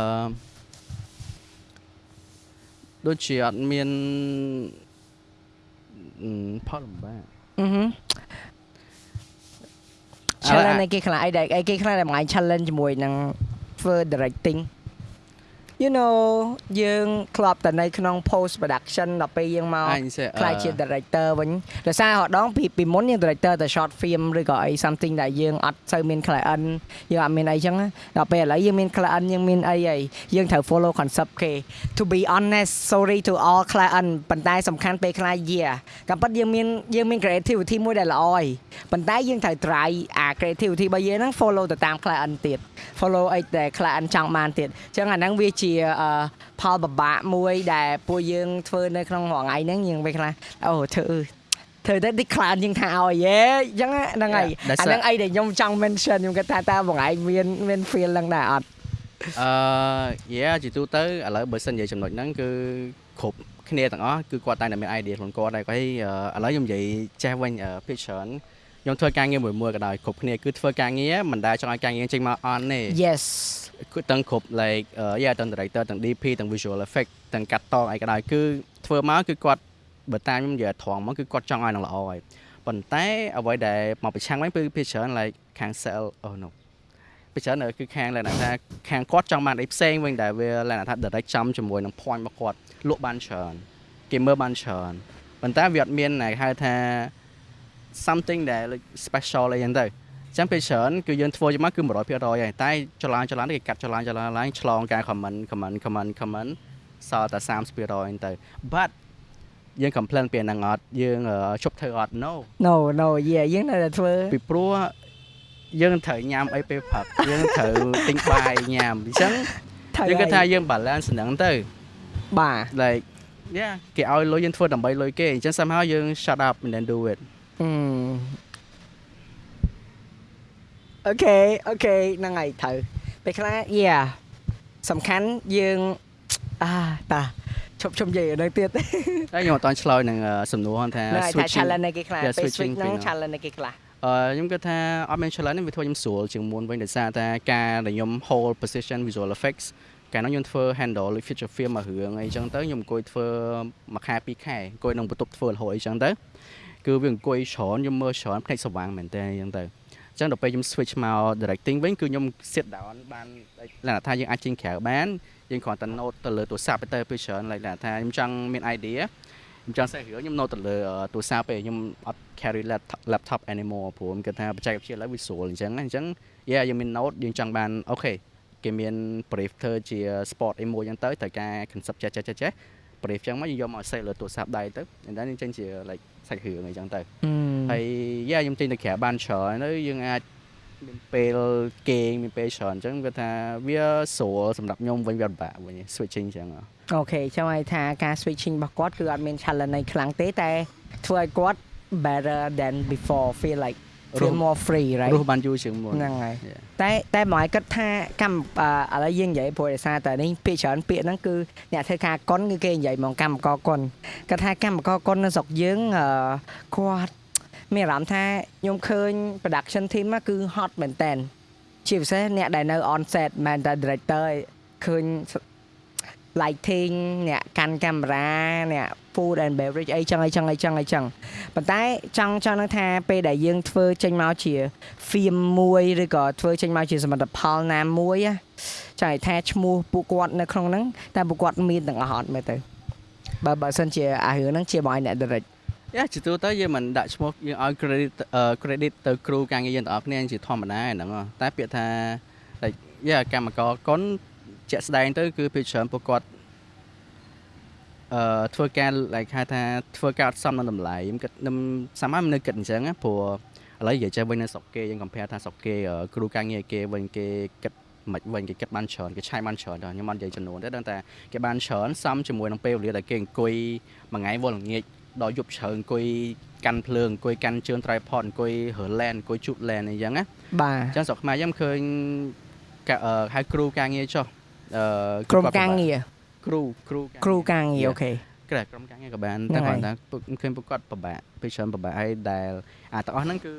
ដូចជាអត់មានផលលំបាកអឺ challenge អីគេខ្លះអីដែលអីគេខ្លះដែលមក challenge ជាមួយនឹងធ្វើ directing you know យើងធ្លាប់តែនៅក្នុង post production ដល់ពេលយើងមកខ្លាយជា director វិញដោយសារហដងពីពីមុនយើង director តែ short film ឬក៏អី something ដែលយើងអត់សូវមាន client យើងអត់មានអីចឹងដល់ពេលឥឡូវយើងមាន client យើងមានអីហើយយើងត្រូវ follow concept គេ to be honest sorry to all client ប៉ុន្តែសំខាន់ពេលខ្លះ yeah តាមពិតយើងមានយើងមាន creativity មួយដែលល្អហើយប៉ុន្តែយើងត្រូវ try អា creativity របស់យើងហ្នឹង follow ទៅតាម client ទៀត follow អីដែល client ចង់បានទៀតអញ្ចឹងអាហ្នឹងវាជាផលបបាក់មួយដែលពួកយើងធ្វើនៅក្នុងរងៃហ្នឹងយើងពេលខ្លះអូធ្វើធ្វើទៅ decline យើងថាឲ្យយេអញ្ចឹងហ្នឹងហើយអាហ្នឹងអីដែលខ្ញុំចង់ mention ខ្ញុំគិតថាតើបងឯងមានមាន feel ហ្នឹងដែរអត់អឺ yeah ជាទូទៅឥឡូវបើសិននិយាយចំណុចហ្នឹងគឺគ្រប់គ្នាទាំងអស់គឺគាត់តែតែមាន idea ខ្លួនគាត់ដែរគាត់ឥឡូវខ្ញុំនិយាយចេះវិញ picture ខ្ញុំធ្វើការងារមួយមួយក៏ដោយគ្រប់គ្នាគឺធ្វើការងារមិនដែលចង់ឲ្យការងារចេញមកអន់ទេ Yes គឺ ទាំងគ្រប់ like យ៉ាទាំង director ទាំង DP ទាំង visual effect ទាំងកាត់តអីក៏ដោយគឺធ្វើមកគឺគាត់បើតាមខ្ញុំនិយាយត្រង់មកគឺគាត់ចង់ឲ្យនឹងល្អហើយប៉ុន្តែអ្វីដែលមកប្រឆាំងវិញគឺភាគច្រើន like ខាង sell oh no ភាគច្រើនគឺខាងលក្ខណៈថាខាងគាត់ចង់បានអីផ្សេងវិញដែលវាលក្ខណៈថា direct ចំជាមួយនឹង point របស់គាត់លក់បានច្រើនគេមើលបានច្រើនប៉ុន្តែវាអត់មានគេហៅថា something ដែល special អីចឹងទៅ ចឹងពេលច្រើនគឺយើងធ្វើយកមកគឺ100%ហើយតែចលនាចលនាគេកាត់ចលនាចលនាឡើងឆ្លងការ comment comment comment comment សល់តែ30%ហ្នឹងទៅ but យើង complain ពីហ្នឹងអត់យើងជប់ធ្វើអត់ no no no yeah យើងនៅតែធ្វើពីព្រោះយើងត្រូវញ៉ាំអីពេលព្រឹកយើងត្រូវទិញបាយញ៉ាំអញ្ចឹងយើងគិតថាយើង balance ហ្នឹងទៅបាទ like yeah គេឲ្យលុយយើងធ្វើដើម្បីលុយគេអញ្ចឹង somehow យើង shut up and then do it អូ ខេអូខេហ្នឹងហើយត្រូវពេលខ្លះយ៉ាសំខាន់យើងអាតាឈប់ឈប់និយាយនៅទៀតតែខ្ញុំអត់តឆ្លើយនឹងសំណួរថា switch challenge នៃគេខ្លះពេល switch ហ្នឹង challenge នៃគេខ្លះអឺខ្ញុំគិតថាអត់មាន challenge វាធ្វើខ្ញុំស្រួលជាងមុនវិញដោយសារតែការដែលខ្ញុំ hold position visual effects កាលនោះខ្ញុំធ្វើ handle feature film មួយរឿងអីចឹងទៅខ្ញុំអង្គុយធ្វើមួយខែពីរខែអង្គុយក្នុងបន្ទប់ធ្វើរហូតអីចឹងទៅគឺវាអង្គុយច្រើនខ្ញុំមើលច្រើនភ្នែកស្វាងមែនតើអញ្ចឹងទៅអញ្ចឹងដល់ពេលខ្ញុំ switch មក directing វិញគឺខ្ញុំ sit down បានលក្ខណៈថាយើងអាចចេញក្រៅបានយើងគ្រាន់តែ note ទៅលើទូរស័ព្ទទៅពេលច្រើនលក្ខណៈថាខ្ញុំចង់មាន idea ខ្ញុំចង់សេះរឿងខ្ញុំ note ទៅលើទូរស័ព្ទទេខ្ញុំអត់ carry laptop anymore ព្រោះខ្ញុំគិតថាបច្ចេកវិទ្យាឥឡូវវាស្រួលអញ្ចឹងអញ្ចឹង yeah យើងមាន note យើងចង់បានអូខេគេមាន brief ធ្វើជា sport អីមួយអញ្ចឹងទៅត្រូវការ concept ចេះចេះចេះ brief ចឹងមកយើងយកមកសេះលើទូរស័ព្ទដៃទៅអញ្ចឹងយើងចេញជា like សាច់រឿងអីចឹងទៅហើយយ៉ាខ្ញុំទិញទៅក្រៅបានច្រើនទៅយើងអាចមានពេលគេងមានពេលច្រើនអញ្ចឹងគាត់ថាវាស្រួលសម្រាប់ខ្ញុំវិញវាពិបាកវិញ switching អញ្ចឹងអូខេចាំឲ្យថាការ switching របស់គាត់គឺអត់មាន challenge អីខ្លាំងទេតែធ្វើឲ្យគាត់ better than before feel like feel more free right រស់បានយូរជាងមុនហ្នឹងហើយ Yeah. តែតែមកឲ្យគិតថាកម្មអឺឥឡូវយើងនិយាយព្រោះដោយសារតែនេះពាក្យច្រើនពាក្យហ្នឹងគឺអ្នកធ្វើការកុនគឺគេនិយាយមកកម្មករកុនគាត់ថាកម្មករកុននៅស្រុកយើងអឺគាត់មានអារម្មណ៍ថាខ្ញុំឃើញ production team ហ្នឹងគឺ hot មែនតើជាពិសេសអ្នកដែលនៅ on set មែនតែ director ឃើញ lighting អ្នកកាន់កាមេរ៉ាអ្នក food and beverage អីចឹងអីចឹងអីចឹងអីចឹងប៉ុន្តែចង់ចង់នឹងថាពេលដែលយើងធ្វើចេញមកជា film មួយឬក៏ធ្វើចេញមកជាសមិទ្ធផលណាមួយណាចង់ឲ្យថាឈ្មោះពួកគាត់នៅក្នុងហ្នឹងតែពួកគាត់មានទាំងអស់អត់មើលទៅបើបើសិនជាអារឿងហ្នឹងជាមកឲ្យអ្នក direct យ៉ាជាទូទៅយើងមិនដាក់ឈ្មោះយើងឲ្យ credit អឺ credit ទៅគ្រូការងារយើងទាំងអស់គ្នាជាធម្មតាហ្នឹងហ៎តែពាក្យថា like យ៉ាកម្មករកុនជាក់ស្ដែងទៅគឺពេលច្រើនពួកគាត់ អឺធ្វើការ like ហៅថាធ្វើការអត់សមនឹងតម្លៃខ្ញុំគិតខ្ញុំសាមញ្ញនៅគិតអញ្ចឹងណាព្រោះឥឡូវនិយាយចេះវិញនៅស្រុកគេយើង compare ថាស្រុកគេអឺគ្រូការងារគេវិញគេគិតមិនវិញគេគិតបានច្រើនគេឆាយបានច្រើនដល់ខ្ញុំអត់និយាយចំនួនទេដឹងតែគេបានច្រើនសមជាមួយនឹងពេលវេលាដែលគេអង្គុយមួយថ្ងៃវល់ល្ងាចដល់យប់ជ្រៅអង្គុយកាន់ភ្លើងអង្គុយកាន់ជើង tripod អង្គុយរើឡែនអង្គុយជូតឡែនអីចឹងណាបាទអញ្ចឹងស្រុកខ្មែរខ្ញុំឃើញកាអឺហៅគ្រូការងារចុះអឺក្រុមការងារ គ្រូគ្រូគ្រូការងារអូខេក្រែក្រុមការងារក៏បានហ្នឹងតែហើយគាត់ថាពួកខ្ញុំឃើញពួកគាត់ពិបាកពេលច្រើនពិបាកហើយដែលអាទាំងអស់ហ្នឹងគឺ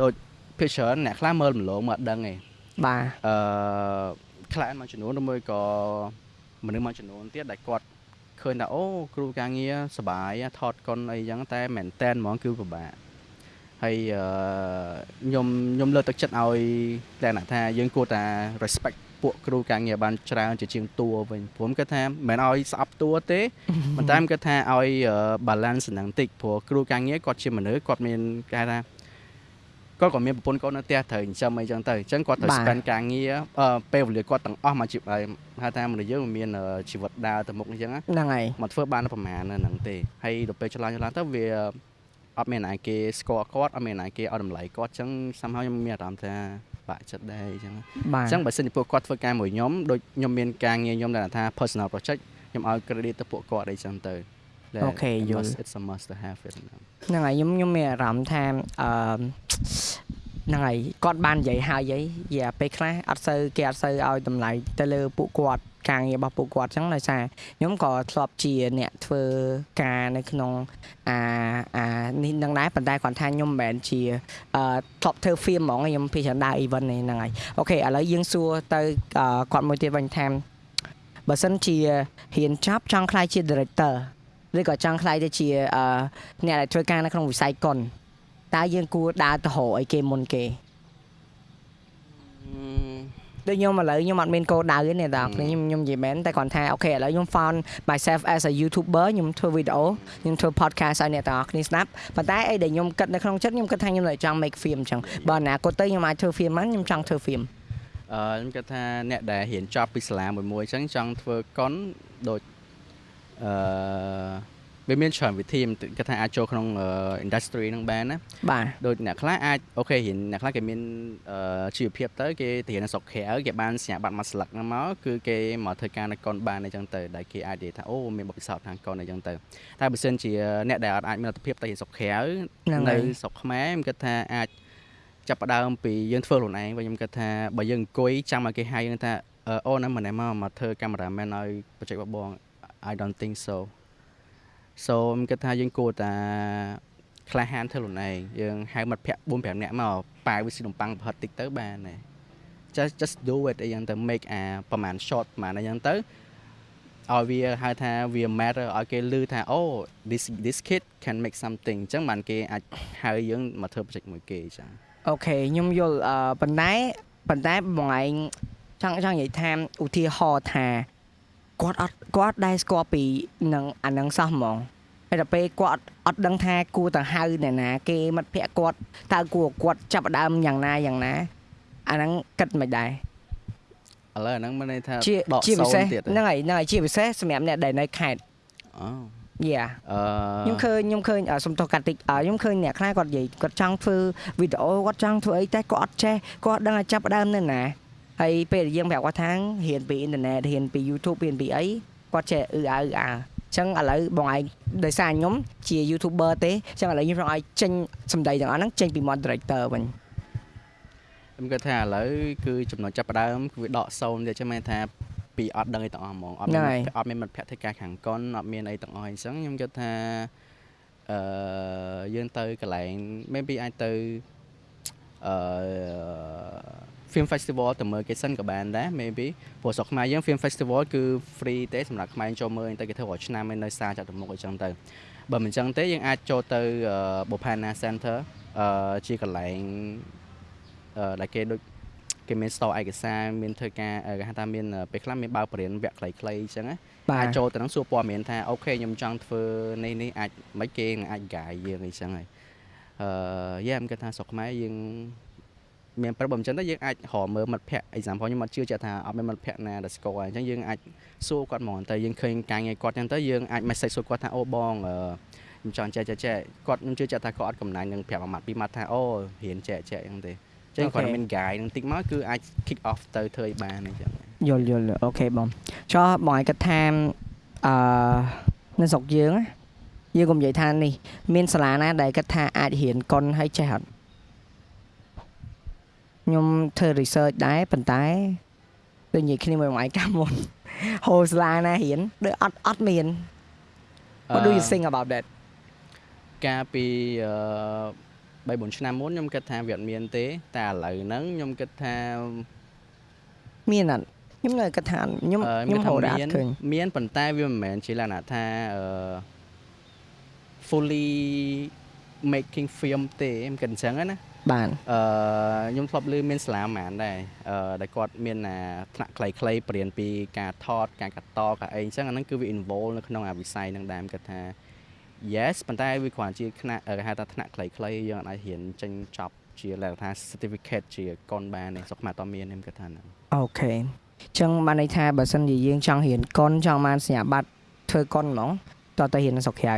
ដូចពេលច្រើនអ្នកខ្លះមើលម្លងមកអត់ដឹងទេបាទអឺខ្លះមួយចំនួនឬមួយក៏មនុស្សមួយចំនួនទៀតដែលគាត់ឃើញថាអូគ្រូការងារសប្បាយថតកុនអីចឹងតែមែនតែនហ្មងគឺពិបាកហើយអឺខ្ញុំខ្ញុំលើកទឹកចិត្តឲ្យតែថាយើងគួរតែ respect ពួកគ្រូការងារបានច្រើនជាជាងតួវិញព្រោះគាត់ថាមិនឲ្យស្អប់តួទេប៉ុន្តែខ្ញុំគិតថាឲ្យ balance ហ្នឹងតិចព្រោះគ្រូការងារគាត់ជាមនុស្សគាត់មានគេហៅថាគាត់ក៏មានប្រពន្ធគាត់នៅផ្ទះត្រូវចិញ្ចឹមអីចឹងទៅអញ្ចឹងគាត់ត្រូវបាទ spend ការងារអឺពេលវេលាគាត់ទាំងអស់មកជីវិតហៅថាមនុស្សយើងមានអឺជីវិតដើរទៅមុខអញ្ចឹងណាហ្នឹងហើយមកធ្វើបានតែប្រហែលហ្នឹងទេហើយដល់ពេលឆ្លងឆ្លងទៅវាអត់មានណាគេស្គាល់គាត់អត់មានណាគេឲ្យតម្លៃគាត់អញ្ចឹង somehow ខ្ញុំមានអារម្មណ៍ថា បាក់ចិត្តដែរអញ្ចឹងបាទអញ្ចឹងបើសិនជាពួកគាត់ធ្វើការមួយខ្ញុំដូចខ្ញុំមានការងារខ្ញុំដែលថា personal project ខ្ញុំឲ្យ credit ទៅពួកគាត់អីចឹងទៅដែលអូខេ it យល់ must- it's a must to have it ហ្នឹងហ្នឹងហើយខ្ញុំខ្ញុំមានអារម្មណ៍ថាអឺ ហ្នឹងហើយគាត់បាននិយាយហើយអីយ៉ាពេលខ្លះអត់សូវគេអត់សូវឲ្យតម្លៃទៅលើពួកគាត់ការងាររបស់ពួកគាត់អញ្ចឹងដោយសារខ្ញុំក៏ធ្លាប់ជាអ្នកធ្វើការនៅក្នុងអាអានេះនឹងដែរប៉ុន្តែគាត់ថាខ្ញុំមិនមែនជាអឺធ្លាប់ធ្វើ film ហ្មងខ្ញុំពីច្រើនដើរ event នេះហ្នឹងហើយអូខេឥឡូវយើងសួរទៅអឺគាត់មួយទៀតវិញថាបើសិនជាហ៊ានចាប់ចង់ខ្លាយជា director ឬក៏ចង់ខ្លាយទៅជាអឺអ្នកដែលធ្វើការនៅក្នុងវិស័យកុន តើយើងគួរដើរទៅរកអីគេមុនគេដូចខ្ញុំឥឡូវខ្ញុំអត់មានគោលដៅទេអ្នកទាំងអស់គ្នាខ្ញុំខ្ញុំនិយាយមែនតែគាត់ថាអូខេឥឡូវខ្ញុំ found myself as a YouTuber ខ្ញុំធ្វើវីដេអូខ្ញុំធ្វើ podcast ឲ្យអ្នកទាំងអស់គ្នាស្ដាប់ប៉ុន្តែអីដែលខ្ញុំគិតនៅក្នុងចិត្តខ្ញុំគិតថាខ្ញុំនៅចង់ make film អញ្ចឹងបើអនាគតទៅខ្ញុំអាចធ្វើ film បានខ្ញុំចង់ធ្វើ film អឺខ្ញុំគិតថាអ្នកដែលរៀនចប់ពីសាលាមួយមួយអញ្ចឹងចង់ធ្វើកុនដូចអឺ វាមានច្រើនវិធីខ្ញុំគិតថាអាចចូលក្នុងអឺ industry ហ្នឹងបានណាបាទដូចអ្នកខ្លះអាចអូខេរៀនអ្នកខ្លះគេមានអឺជីវភាពទៅគេទៅរៀននៅស្រុកក្រៅគេបានសញ្ញាបត្រមួយស្លឹកហ្នឹងមកគឺគេមកធ្វើការនៅកុនបានអញ្ចឹងទៅដែលគេអាចនិយាយថាអូមានបទពិសោធន៍ខាងកុនអញ្ចឹងទៅតែបើសិនជាអ្នកដែលអត់អាចមានលទ្ធភាពទៅរៀនស្រុកក្រៅហ្នឹងនៅហើយស្រុកខ្មែរខ្ញុំគិតថាអាចចាប់ផ្ដើមពីយើងធ្វើខ្លួនឯងវិញខ្ញុំគិតថាបើយើងអង្គុយចាំឲ្យគេហៅយើងថាអឺអូនណាម្នាក់មកមកធ្វើកាមេរ៉ាមែនឲ្យបច្ចេកបបង I don't think so so ខ្ញុំគិតថាយើងគួរតែក្លាហានធ្វើខ្លួនឯងយើងហៅមិត្តភ័ក្តិ4 5នាក់មកប៉ាវវាស៊ីនំប៉័ងប្រហិតតិចទៅបានទេ just just do it អីយ៉ាងទៅ make អាប្រហែល short ប្រហែលអីយ៉ាងទៅឲ្យវាហៅថាវា matter ឲ្យគេឮថាអូ this this kid can make something អញ្ចឹងបានគេអាចហៅយើងមកធ្វើ project មួយគេអញ្ចឹងអូខេខ្ញុំយល់អឺប៉ុន្តែប៉ុន្តែបងឯងចង់ចង់និយាយថាឧទាហរណ៍ថា គាត់អត់គាត់ដែរស្គាល់ពីនឹងអានឹងសោះហ្មងហើយដល់ពេលគាត់អត់ដឹងថាគួរទៅហៅអ្នកណា គេមិត្តភក្តិគាត់តើគួរគាត់ចាប់ផ្ដើមយ៉ាងណាយ៉ាងណាអាហ្នឹងគិតមិនដែរឥឡូវអាហ្នឹងមានន័យថាជាដកជាពិសេសសូន្យទៀតហ្នឹងហើយហ្នឹងហើយជាពិសេសសម្រាប់អ្នកដែលនៅខេត្តអូ Yeah អឺខ្ញុំឃើញខ្ញុំឃើញអ่าសុំទោសកាត់តិចអ่าខ្ញុំឃើញអ្នកខ្លះគាត់និយាយគាត់ចង់ធ្វើវីដេអូគាត់ចង់ធ្វើអីតែគាត់អត់ចេះគាត់អត់ដឹងឲ្យចាប់ផ្ដើមនៅណា ហើយពេលដែលយើងប្រាប់គាត់ថារៀនពីអ៊ីនធឺណិតរៀនពី YouTube រៀនពីអីគាត់ចេះអឺអើអឺអើអញ្ចឹងឥឡូវបងឯងដោយសារខ្ញុំជា YouTuber ទេអញ្ចឹងឥឡូវខ្ញុំចង់ឲ្យចេញសម្ដីទាំងអស់ហ្នឹងចេញពី moderator វិញខ្ញុំគិតថាឥឡូវគឺចំណុចចាប់ផ្ដើមគឺវាដកសូន្យទៀតចឹងមែនថាពីអត់ដឹងអីទាំងអស់ហ្មងអត់មានអត់មានមិត្តភក្តិធ្វើការខាងកុនអត់មានអីទាំងអស់អញ្ចឹងខ្ញុំគិតថាអឺយើងទៅកន្លែង maybe អាចទៅអឺ film festival ទៅមើលគេសិនក៏បានដែរ maybe ព្រោះស្រុកខ្មែរយើង film festival គឺ free ទេសម្រាប់ខ្មែរចូលមើលទៅគេធ្វើរាល់ឆ្នាំឯនៅសាចាត់ទៅមុខអញ្ចឹងទៅបើមិនអញ្ចឹងទេយើងអាចចូលទៅ Bopana Center អឺជាកន្លែងអឺដែលគេដូចគេមាន store ឯកសារមានធ្វើការគេហៅថាមានពេលខ្លះមានបើកបរិញ្ញាវគ្គខ្លីៗអញ្ចឹងណាបាអាចទចូលទៅនឹងសួរព័ត៌មានថាអូខេខ្ញុំចង់ធ្វើនេះនេះអាចមិនគេនឹងអាច guide យើងអីចឹងហើយអឺយ៉ាខ្ញុំគិតថាស្រុកខ្មែរយើង មានប្រាប់បើមិនចឹងទៅយើងអាចរកមើលមិត្តភ័ក្តិ example ខ្ញុំអត់ជឿជាក់ថាអត់មានមិត្តភ័ក្តិណាដែលស្គាល់អញ្ចឹងយើងអាចសួរគាត់ហ្មងទៅយើងឃើញការងារគាត់ចឹងទៅយើងអាច message សួរគាត់ថាអូបងអឺខ្ញុំចង់ចេះចេះចេះគាត់ខ្ញុំជឿជាក់ថាគាត់អត់កំណាញ់នឹងប្រាប់មួយម៉ាត់ពីរម៉ាត់ថាអូរៀនចេះចេះអញ្ចឹងទេចឹងគាត់មាន guide នឹងតិចមកគឺអាច kick off ទៅធ្វើឲ្យបានអញ្ចឹងយល់យល់អូខេបងចុះបងឯងគាត់ថាអឺនៅស្រុកយើងណាយើងកុំនិយាយថានេះមានសាលាណាដែលគាត់ថាអាចរៀនកុនឲ្យចេះអត់ ខ្ញុំធ្វើ research ដែរប៉ុន្តែដូចនិយាយគ្នាមួយបងឯងកាលមុនហូសាលាណារៀនដូចអត់អត់មាន What do you think about that កាលពីអឺ3 4ឆ្នាំមុនខ្ញុំគិតថាវាអត់មានទេ តែឥឡូវហ្នឹងខ្ញុំគិតថាមានអត់ខ្ញុំនៅគាត់ថាខ្ញុំអឺខ្ញុំគិតហៅថាដែរអមានត់ឃើញមានប៉ុន្តែវាមិនមែនជាលក្ខណៈថាអឺ fully making film ទេខ្ញុំគិតអញ្ចឹងណា បានអឺខ្ញុំធ្លាប់ឮមានសាលាហ្មងដែរអឺដែលគាត់មានអាថ្នាក់ខ្លីៗបរៀនពីការថតការកាត់តការអីអញ្ចឹងអាហ្នឹងគឺវា involve នៅក្នុងអាវិស័យហ្នឹងដែរខ្ញុំគិតថា yes ប៉ុន្តែវាគ្រាន់ជាថ្នាក់គេហៅថាថ្នាក់ខ្លីៗយើងអាចរៀនចេញចប់ជាលក្ខណៈថា certificate ជាកុនបានទេស្រុកខ្មែរអត់មានទេខ្ញុំគិតថាហ្នឹងអូខេអញ្ចឹងបានន័យថាបើសិនជាយើងចង់រៀនកុនចង់បានសញ្ញាបត្រធ្វើកុនហ្មងតោះទៅរៀននៅស្រុកក្រៅ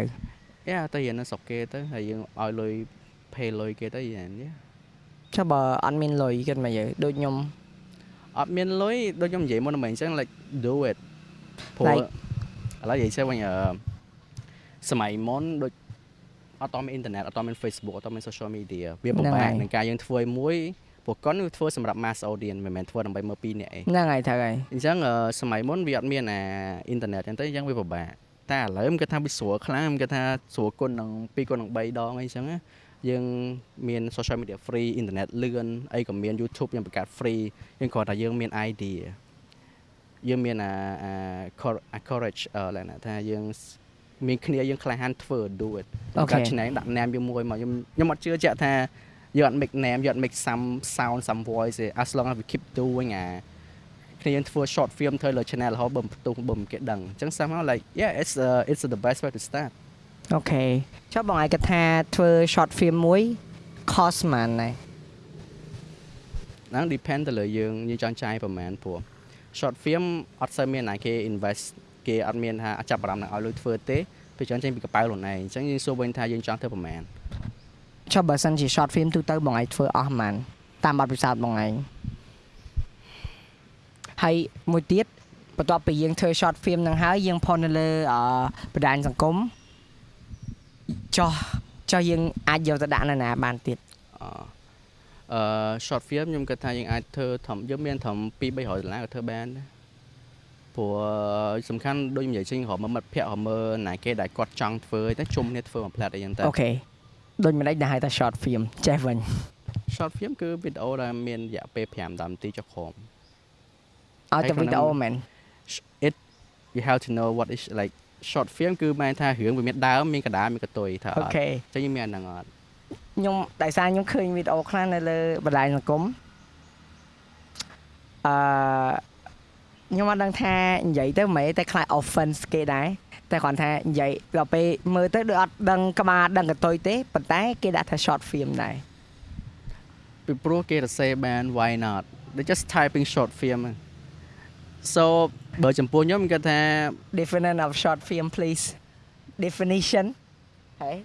យ៉ាទៅរៀននៅស្រុកគេទៅហើយយើងឲ្យលុយ pay លុយគេទៅយ៉ាងនេះចុះបើអត់មានលុយគិតមកយើដូចខ្ញុំអត់មានលុយដូចខ្ញុំនិយាយមុនមិញអញ្ចឹង like do it ព្រោះ Like- ឥឡូវនិយាយទៅវិញអឺសម័យមុនដូចអត់តមានអ៊ីនធឺណិតអត់តមាន Facebook អត់តមាន social media វាពិហ្នឹងបាហើកយនឹងការយើងធ្វើឲ្យមួយព្រោះកុនវាធ្វើសម្រាប់ mass audience មិនមែនធ្វើដើម្បីមើលពីរនាក់ឯងហ្នឹងហើយត្រូវហើយអញ្ចឹងអឺសម័យមុនវាអត់មានអាអ៊ីនធឺណិតអញ្ចឹងទៅអញ្ចឹងវាពិបាកតែឥឡូវខ្ញុំគិតថាវាស្រួលខ្លាំងខ្ញុំគិតថាស្រួលគុណនឹង2គុណនឹង3ដងអីអញ្ចឹងណា យើងមាន social media free អ៊ីនធឺណិតលឿនអីក៏មាន YouTube យើងបង្កើត free យើងគ្រាន់តែយើងមាន idea យើងមានអាអា cor- អា courage អឺឡែកណាថាយើងមានគ្នាយើងក្លាហានធ្វើ do it អូខេកាត់ឆ្នែងដាក់ name យើងមួយមកខ្ញុំខ្ញុំអត់ជឿជាក់ថាយើងអត់ make name យើងអត់ make some sound some voice ទេ as long as we keep doing អាគ្នាយើងធ្វើ short film ធ្វើលើ channel រហូតបំផ្ទុះបំគេដឹងអញ្ចឹង somehow like yeah it's uh, it's the best way to start អូខេចុះបងឯងគាត់ថាធ្វើ short film មួយ cost ប៉ុន្មានដែរហ្នឹង depend ទៅលើយើងយើងចង់ចាយប្រហែលព្រោះ short film អត់សូវមានណាគេ invest គេអត់មានថាចាប់អារម្មណ៍នឹងឲ្យលុយធ្វើទេពេលច្រើនចេញពីកប៉ៅខ្លួនឯងអញ្ចឹងយើងសួរវិញថាយើងចង់ធ្វើប្រហែលចុះបើសិនជា short film ទូទៅបងឯងធ្វើអស់ប៉ុន្មានតាមបទពិសោធន៍បងឯងហើយមួយទៀតបន្ទាប់ពីយើងធ្វើ short film ហ្នឹងហើយយើងផុសនៅលើអឺបណ្ដាញសង្គម ចុះចុះយើងអាចយកទៅដាក់នៅណាបានទៀតអអឺ short film ខ្ញុំគិតថាយើងអាចធ្វើធំយើងមានធំ2 300ដុល្លារក៏ធ្វើបានដែរព្រោះសំខាន់ដូចនិយាយចេញរកមើលមិត្តភ័ក្តិរកមើលណាគេដែលគាត់ចង់ធ្វើតែជុំគ្នាធ្វើមួយផ្លែតអីចឹងទៅអូខេដូចមិនដេចដែលហៅថា short film ចេះវិញ short film គឺវីដេអូដែលមានរយៈពេល5 10នាទីចុះក្រោមឲ្យតែវីដេអូមែន it you have to know what is like short film គឺបានថារឿងវាមានដើមមានកណ្ដាលមានកតុយថាអអូត់ខេចឹងយើងមានអាហ្នឹងអត់ខ្ញុំដោយសារខ្ញុំឃើញវីដេអូខ្លះនៅលើបណ្ដាញសង្គមអឺខ្ញុំអត់ដឹងថានិយាយទៅមិនតែខ្លាច offense គេដែរតែគ្រាន់ថានិយាយដល់ពេលមើលទៅដូចអត់ដឹងក្បាលដឹងកតុយទេប៉ុន្តែគេដាក់ថា short film ដែរពីព្រោះគេរសេបាន why not they just typing short film ហ្នឹង so បើចំពោះខ្ញុំខ្ញុំគិតថា definition of short film please definition ហើយ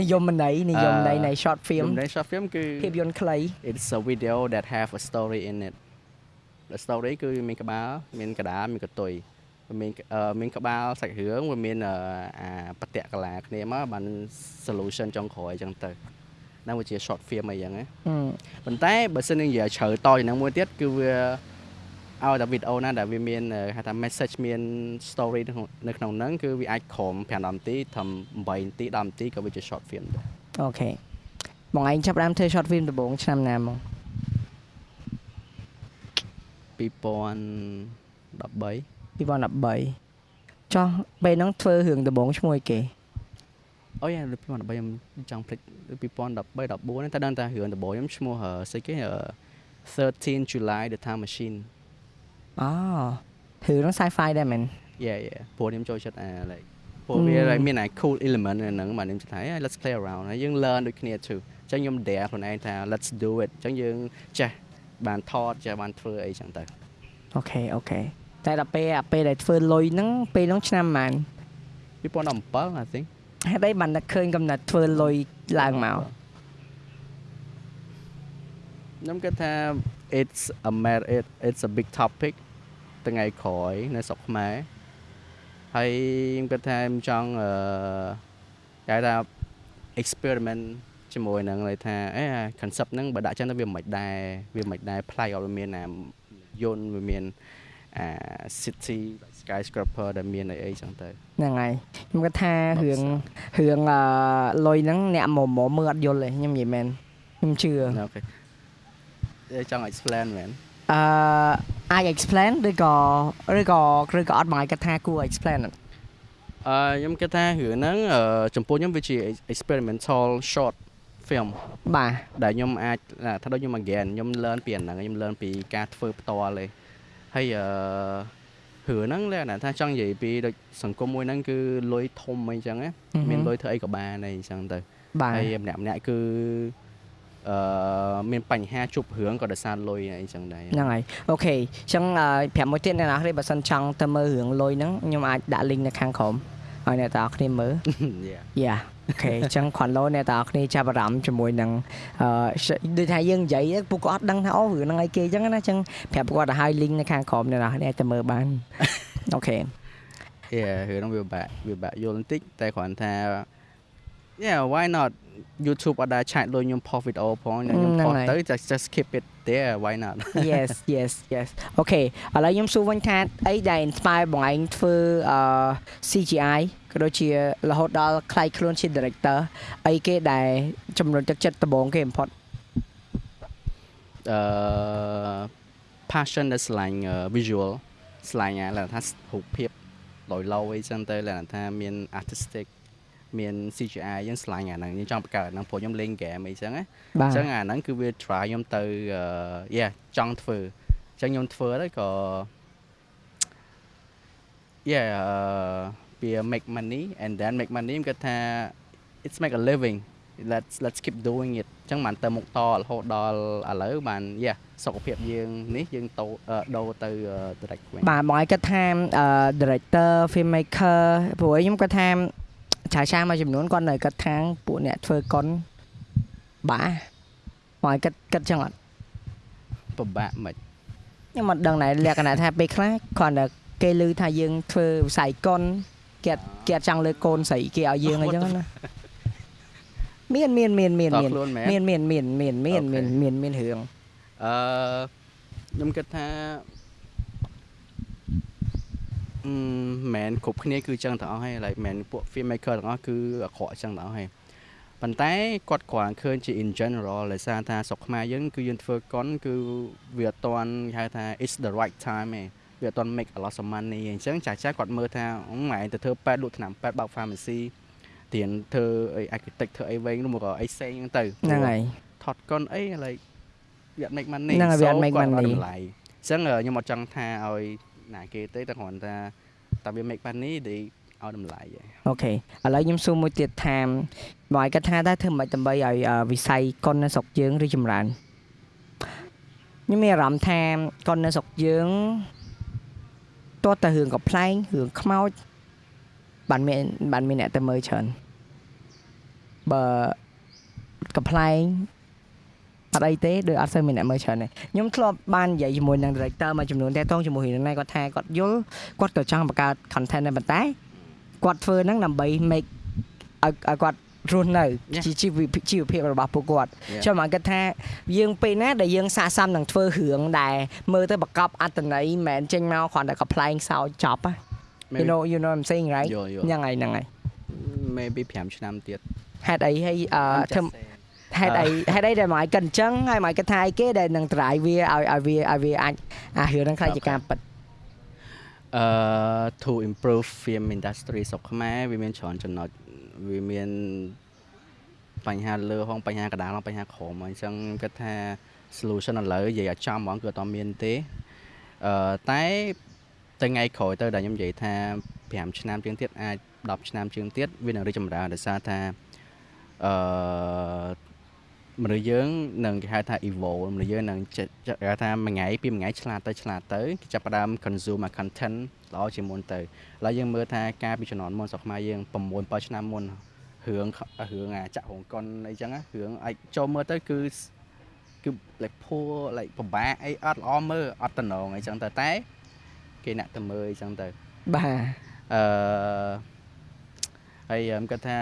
និយមន័យនិយមន័យនៃ short ហ្វៀម film នៃ short film គឺភាពយន្តខ្លី it's a video that have a story in it the story គឺមានក្បាលមានកដាលមានកតុយវាមានអឺមានក្បាលសាច់រឿងវាមានអឺអាបតៈកលាគ្នាមកបាន solution ចុងក្រោយអញ្ចឹងទៅហ្នឹងវាជា short film អីចឹងណាអឺប៉ុន្តែបើសិនជានិយាយជ្រៅតជាងហ្នឹងមួយទៀតគឺវា ឲ្យតែវីដេអូណាដែលវាមានអឺហៅថា message មាន story នៅក្នុងនៅក្នុងហ្នឹងគឺវាអាចក្រោម5 10នាទីត្រឹម8នាទី10នាទីក៏វាជា short film ដែរអូខេបងឯងចាប់ផ្ដើមធ្វើ short film ដំបូងឆ្នាំណាមក2013 2013ចុះពេលហ្នឹងធ្វើរឿងដំបូងឈ្មោះអីគេអូយ៉ា2013ខ្ញុំចង់ភ្លេច2013 14ហ្នឹងតែដឹងតែរឿងដំបូងខ្ញុំឈ្មោះអឺស្អីគេអឺ13 July the Time Machine អូរឿងហ្នឹង sci-fi ដែរមែន yeah yeah ព្រោះខ្ញុំចូលចិត្តអា like ព្រោះវា like មានអា cool element នៅហ្នឹងបាទខ្ញុំចិត្តថា "Hey, let's play around ហើយយើង learn ដូចគ្នា too អញ្ចឹងខ្ញុំ dare ខ្លួនឯងថា let's do it អញ្ចឹងយើងចេះបានថតចេះបានធ្វើអីចឹងទៅOK OK តែដល់ពេលអាពេលដែលធ្វើលុយហ្នឹងពេលហ្នឹងឆ្នាំប៉ុន្មាន2017 I think ហេតុអីបានតែឃើញកំណត់ធ្វើលុយឡើងមកខ្ញុំគិតថា it's a matter it, it's a big topic ថ្ងៃក្រោយនៅស្រុកខ្មែរហើយខ្ញុំគិតថាខ្ញុំចង់អឺគេថា experiment ជាមួយនឹងន័យថាអេ concept ហ្នឹងបើដាក់ចឹងទៅវាមិនដែរវាមិនដែរប្លែកអត់មានណាយន្តវាមានអា city skyscraper ដែលមានអីអីចឹងទៅហ្នឹងហើយខ្ញុំគិតថារឿងរឿងអឺលុយហ្នឹងអ្នកមុំមើលអត់យល់ទេខ្ញុំនិយាយមែនខ្ញុំជឿអូខេចង់ explain មែន អឺអាច explain ឬក៏ឬក៏ឬក៏អត់បងឯងគាត់ថាគួរ explain អត់អឺខ្ញុំគិតថារឿងហ្នឹងអឺចំពោះខ្ញុំវាជា experimental short film បាទដែលខ្ញុំអាចថាដូចខ្ញុំ again ខ្ញុំ learn ពីអាហ្នឹងខ្ញុំ learn ពីការធ្វើផ្ទាល់ឯងហើយអឺរឿងហ្នឹងលក្ខណៈថាចង់និយាយពីដូចសង្គមមួយហ្នឹងគឺលុយធំអីចឹងណាមានលុយធ្វើអីក៏បានអីចឹងទៅបាទហើយម្នាក់ម្នាក់គឺ អឺមានបញ្ហាជួបរឿងក៏ដោយសារលុយអីចឹងដែរហ្នឹងហើយអូខេអញ្ចឹងអឺប្រាប់មួយទៀតអ្នកនរគ្នាបើសិនចង់ទៅមើលរឿងលុយហ្នឹងខ្ញុំអាចដាក់ link នៅខាងក្រោមឲ្យអ្នកទាំងអស់គ្នាមើល yeah yeah OK អញ្ចឹងគ្រាន់លោអ្នកទាំងអស់គ្នាចាប់អារម្មណ៍ជាមួយនឹងអឺដូចថាយើងនិយាយទៅពួកគាត់អត់ដឹងថាអូរឿងហ្នឹងអីគេអញ្ចឹងណាអញ្ចឹងប្រាប់ពួកគាត់ទៅឲ្យ link នៅខាងក្រោមអ្នកនរគ្នាអាចទៅមើលបានអូខេ Yeah រឿងហ្នឹងវាបាក់វាបាក់យល់បន្តិចតែគ្រាន់ថា Yeah why not YouTube អត់ដែរឆាតលុយខ្ញុំ post video ផងខ្ញុំ post ទៅ just just keep it there why not yes yes yes OK ឥឡូវខ្ញុំសួរវិញថាអីដែល inspire បងឯងធ្វើអឺ CGI ក៏ដូចជារហូតដល់ខ្លាយខ្លួនជា director អីគេដែលជំរុញទឹកចិត្តដំបូងគេ import អឺ passion ដែលឆ្លាញ់ visual ឆ្លាញ់អាឡថារូបភាពលយឡអីចឹងទៅឡថាមាន artistic មាន CGI យើងឆ្លាញ់អាហ្នឹងយើងចង់បង្កើតហ្នឹងព្រោះខ្ញុំលេង game អីចឹងណាបាទអញ្ចឹងអាហ្នឹងគឺវា try ខ្ញុំទៅអឺ yeah ចង់ធ្វើអញ្ចឹងខ្ញុំធ្វើទៅក៏ yeah អឺវា make money and then make money ខ្ញុំគិតថា it's make a living let's let's keep doing it អញ្ចឹងបានទៅមុខតរហូតដល់ឥឡូវបាន yeah សុខភាពយើងនេះយើងតូអឺដូរទៅ direct វិញបាទបងឯងគាត់ថាអឺ director filmmaker ព្រោះខ្ញុំគាត់ថា ឆាឆាមួយចំនួនគាត់នៅគាត់ថាពួកអ្នកធ្វើកុនបាទបងឯងគាត់គាត់ចឹងអត់ពិបាកមិនខ្ញុំអត់ដឹងដែរលក្ខណៈថាពេលខ្លះគ្រាន់តែគេឮថាយើងធ្វើវិស័យកុនគេអត់គេអត់ចង់លើកកូនស្រីគេឲ្យយើងអីចឹងណាមានមានមានមានតមានខ្លួនមែនមានមានមានមានមានមានអូខេមានមានរឿងអឺខ្ញុំគិតថាអឺ មែនគ្រប់គ្នាគឺចឹងទាំងអស់ហើយ like មែនពួក filmmaker ទាំងអស់គឺអាក្រក់ចឹងទាំងអស់ហើយប៉ុន្តែគាត់គ្រាន់ឃើញជា in general ដោយសារថាស្រុកខ្មែរយើងគឺយើងធ្វើកុនគឺវាអត់ទាន់គេហៅថា it's the right time ឯងវាអត់ទាន់ make a lot of money អញ្ចឹងចាស់ចាស់គាត់មើលថាអឺម៉ែទៅធ្វើប៉ែតលក់ថ្នាំប៉ែតបើក pharmacy ទៀនធ្វើអី architect ធ្វើអីវិញនោះមកក៏អីផ្សេងហ្នឹងទៅហ្នឹងហើយថតកុនអី like វាអត់ make money ហ្នឹងហើយវាអត់ make So គាត់ money តម្លៃអញ្ចឹងអឺខ្ញុំអត់ចង់ថាឲ្យ ណាគេទេតែគ្រាន់តែតែវា make money ដែលឲ្យតម្លៃឯងអូខេឥឡូវខ្ញុំសួរមួយទៀតថាបងឯងគាត់ថាតើធ្វើម៉េចដើម្បីឲ្យអឺវិស័យកុននៅស្រុកយើងរីកចម្រើនខ្ញុំមានអារម្មណ៍ថាកុននៅស្រុកយើងតោះតែរឿងកំ pl ែងរឿងខ្មោចបានមានបានមានអ្នកទៅមើលច្រើនបើកំ pl ែង អត់អីទេដូចអត់សូវមានអ្នកមើលច្រើនទេខ្ញុំធ្លាប់បាននិយាយជាមួយនឹង director មួយចំនួនតែតងជាមួយរឿងនេះគាត់ថាគាត់យល់គាត់ក៏ចង់បង្កើត content ដែរប៉ុន្តែគាត់ធ្វើហ្នឹងដើម្បី make ឲ្យឲ្យគាត់រស់នៅ Yeah. ជីជីវភាពជីវភាពរបស់ពួកគាត់ Yeah. ចាំមកគាត់ថាយើងពេលណាដែលយើងសាកសមនឹងធ្វើរឿងដែលមើលទៅប្រកបអត្តន័យមិនមែនចេញមកគ្រាន់តែកំ pl ែងសោចចប់ហ៎ you Maybe- know you know what I'm saying right យល់យល់ហ្នឹងហើយហ្នឹងហើយ maybe 5ឆ្នាំទៀតហេតុអីហើយអឺ I'm just ធ្វើ saying. ហេតុអីហេតុអីដែលមកឲ្យគិតអញ្ចឹងហើយមកគាត់ថាអីគេដែលនឹង drive វាឲ្យឲ្យវាឲ្យវាអាចអារឿងហ្នឹងខ្លាចជា Okay. ការពិតអឺ to improve film industry ស្រុកខ្មែរវាមានច្រើនចំណុចវាមានបញ្ហាលើហងបញ្ហាកណ្ដាលហងបញ្ហាក្រោមអញ្ចឹងគាត់ថា solution ឥឡូវនិយាយឲ្យចំហ្មងគឺអត់ទាន់មានទេអឺតែទៅថ្ងៃក្រោយទៅដែលខ្ញុំនិយាយថា5ឆ្នាំជាងទៀតអាច10ឆ្នាំជាងទៀតវានឹងរីកចម្រើនដោយសារថាអឺ មនុស្សយើងនឹងគេហៅថា evolve មនុស្សយើងនឹងចេះគេហៅថាមួយថ្ងៃពីមួយថ្ងៃឆ្លាតទៅឆ្លាតទៅគេចាប់ផ្ដើម consume អា content ល្អជាងមុនទៅឥឡូវយើងមើលថាការពីជំនាន់មុនស្រុកខ្មែរយើង6 7ឆ្នាំមុនរឿងរឿងអាចាក់រោងកុនអីចឹងណារឿងអាចចូលមើលទៅគឺគឺ like poor like ពិបាកអីអត់ល្អមើលអត់តំណងអីចឹងទៅតែគេអ្នកទៅមើលអីចឹងទៅបាទអឺហើយខ្ញុំគាត់ថា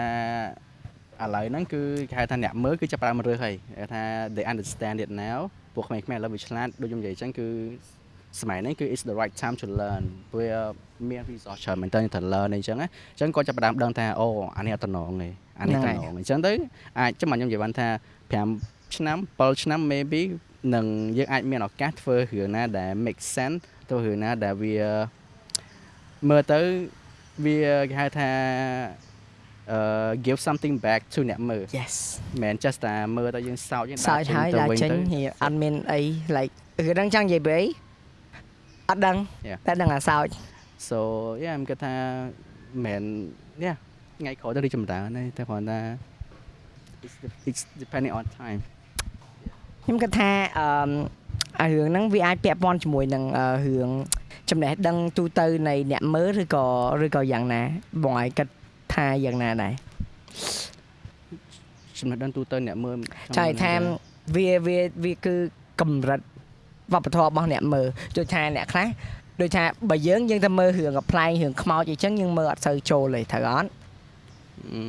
ឥឡូវហ្នឹងគឺគេហៅថាអ្នកមើលគឺចាប់ផ្ដើមរើសហើយគេថា they understand it now ពួកក្មេងៗឥឡូវវាឆ្លាតដូចខ្ញុំនិយាយអញ្ចឹងគឺសម័យហ្នឹងគឺ is the right time to learn វាមាន resource ច្រើនមែនតើទៅ learn អីចឹងណាអញ្ចឹងគាត់ចាប់ផ្ដើមដឹងថាអូអានេះអត់តំណងទេអានេះហ្នឹតំងហើយណងអញ្ចឹងទៅអាចចាំមកខ្ញុំនិយាយបានថា5ឆ្នាំ7ឆ្នាំ maybe នឹងយើងអាចមានឱកាសធ្វើរឿងណាដែល make sense ទៅរឿងណាដែលវាមើលទៅវាគេហៅថាអឺ give something back to អ្នកមើល yes មិនមែន just តែមើលទៅយើងសោចយើងសើចហើយដាក់ចេញហៀអត់មានអី like រឿងហ្នឹងចង់និយាយពីអីអត់ដឹង Yeah. តែដឹងអាសើច so yeah ខ្ញុំគិតថាមិន yeah ថ្ងៃក្រោយទៅរីកចម្រើនទេតែគ្រាន់តែ it's it's depending on time ខ្ញុំគិតថាអឺមអារឿងហ្នឹងវាអាចពាក់ព័ន្ធជាមួយនឹងអឺរឿងចំណេះដឹងទូទៅនៃអ្នកមើលឬក៏ឬក៏យ៉ាងណាបងឲ្យគិត ថាយ៉ាងណាដែរចំណេះដឹងទូទៅអ្នកមើលចៃថាវាវាវាគឺកម្រិតវប្បធម៌របស់អ្នកមើលដូចថាអ្នកខ្លះដូចថាបើយើងយើងទៅមើលរឿងកំ pl ែងរឿងខ្មោចអីចឹងយើងមើលអត់សូវចូលទេត្រូវអត់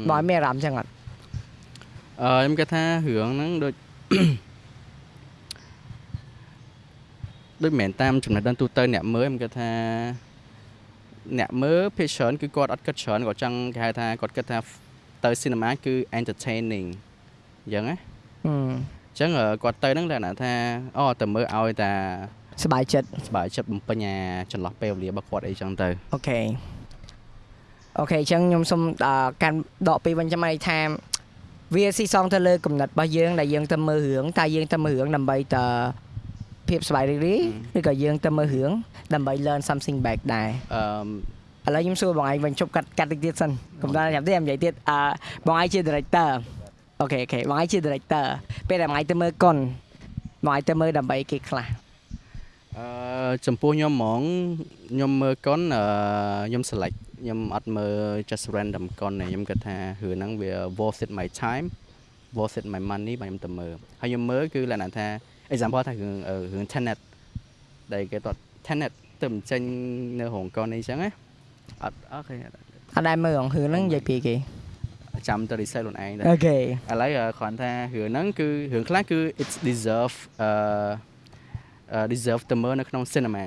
បងឲ្យមានអារម្មណ៍ចឹងអត់អឺខ្ញុំគិតថារឿងហ្នឹងដូចដូចមិនមែនតាមចំណេះដឹងទូទៅអ្នកមើលខ្ញុំគិតថា អ្នកមើលភាគច្រើនគឺគាត់អត់គិតច្រើនគាត់ចង់គេហៅថាគាត់គិតថាទៅ cinema គឺ entertaining អញ្ចឹងណា ហឹម អញ្ចឹងអឺគាត់ទៅហ្នឹងលក្ខណៈថាអូទៅមើលឲ្យតែ សบายចិត្ត សប្បាយចិត្តបំពេញអាចន្លោះពេលវេលារបស់គាត់អីចឹងទៅ អូខេអូខេអញ្ចឹងខ្ញុំសូមអឺកាន់ដកពីវិញចាំឲ្យថាវាស៊ីសងទៅលើកំណត់របស់យើងដែលយើងទៅមើលរឿងតើយើងទៅមើលរឿងដើម្បីតើ ភាពសប្បាយរីករាយឬក៏យើងទៅមើលរឿងដើម្បី learn something back ដែរអឺឥឡូវខ្ញុំសួរបងឯងវិញជប់កាត់កាត់តិចទៀតសិនកុំដល់ញ៉ាំទេញ៉ាំទៀតអឺបងឯងជា director OK OK បងឯងជា director ពេលដែលបងឯងទៅមើលកុនបងឯងទៅមើលដើម្បីគេខ្លះអឺចំពោះខ្ញុំហ្មងខ្ញុំមើលកុនអឺខ្ញុំ select ខ្ញុំអត់មើល just random កុនទេខ្ញុំគិតថារឿងហ្នឹងវា worth it my time worth it my money បាទខ្ញុំទៅមើលហើយខ្ញុំមើលគឺលក្ខណៈថា example ថារឿងអឺរឿង Tenet ដែលគេគាត់ Tenet ទៅមិនចេញនៅរោងកុនអីចឹងណាអត់អូខេអត់ដែរមើលរឿងហ្នឹងនិយាយពីគេចាំទៅ research ខ្លួនឯងដែរអូខេឥឡូវគ្រាន់ថារឿងហ្នឹងគឺរឿងខ្លះគឺ it's deserve អឺអឺ deserve ទៅមើលនៅក្នុង cinema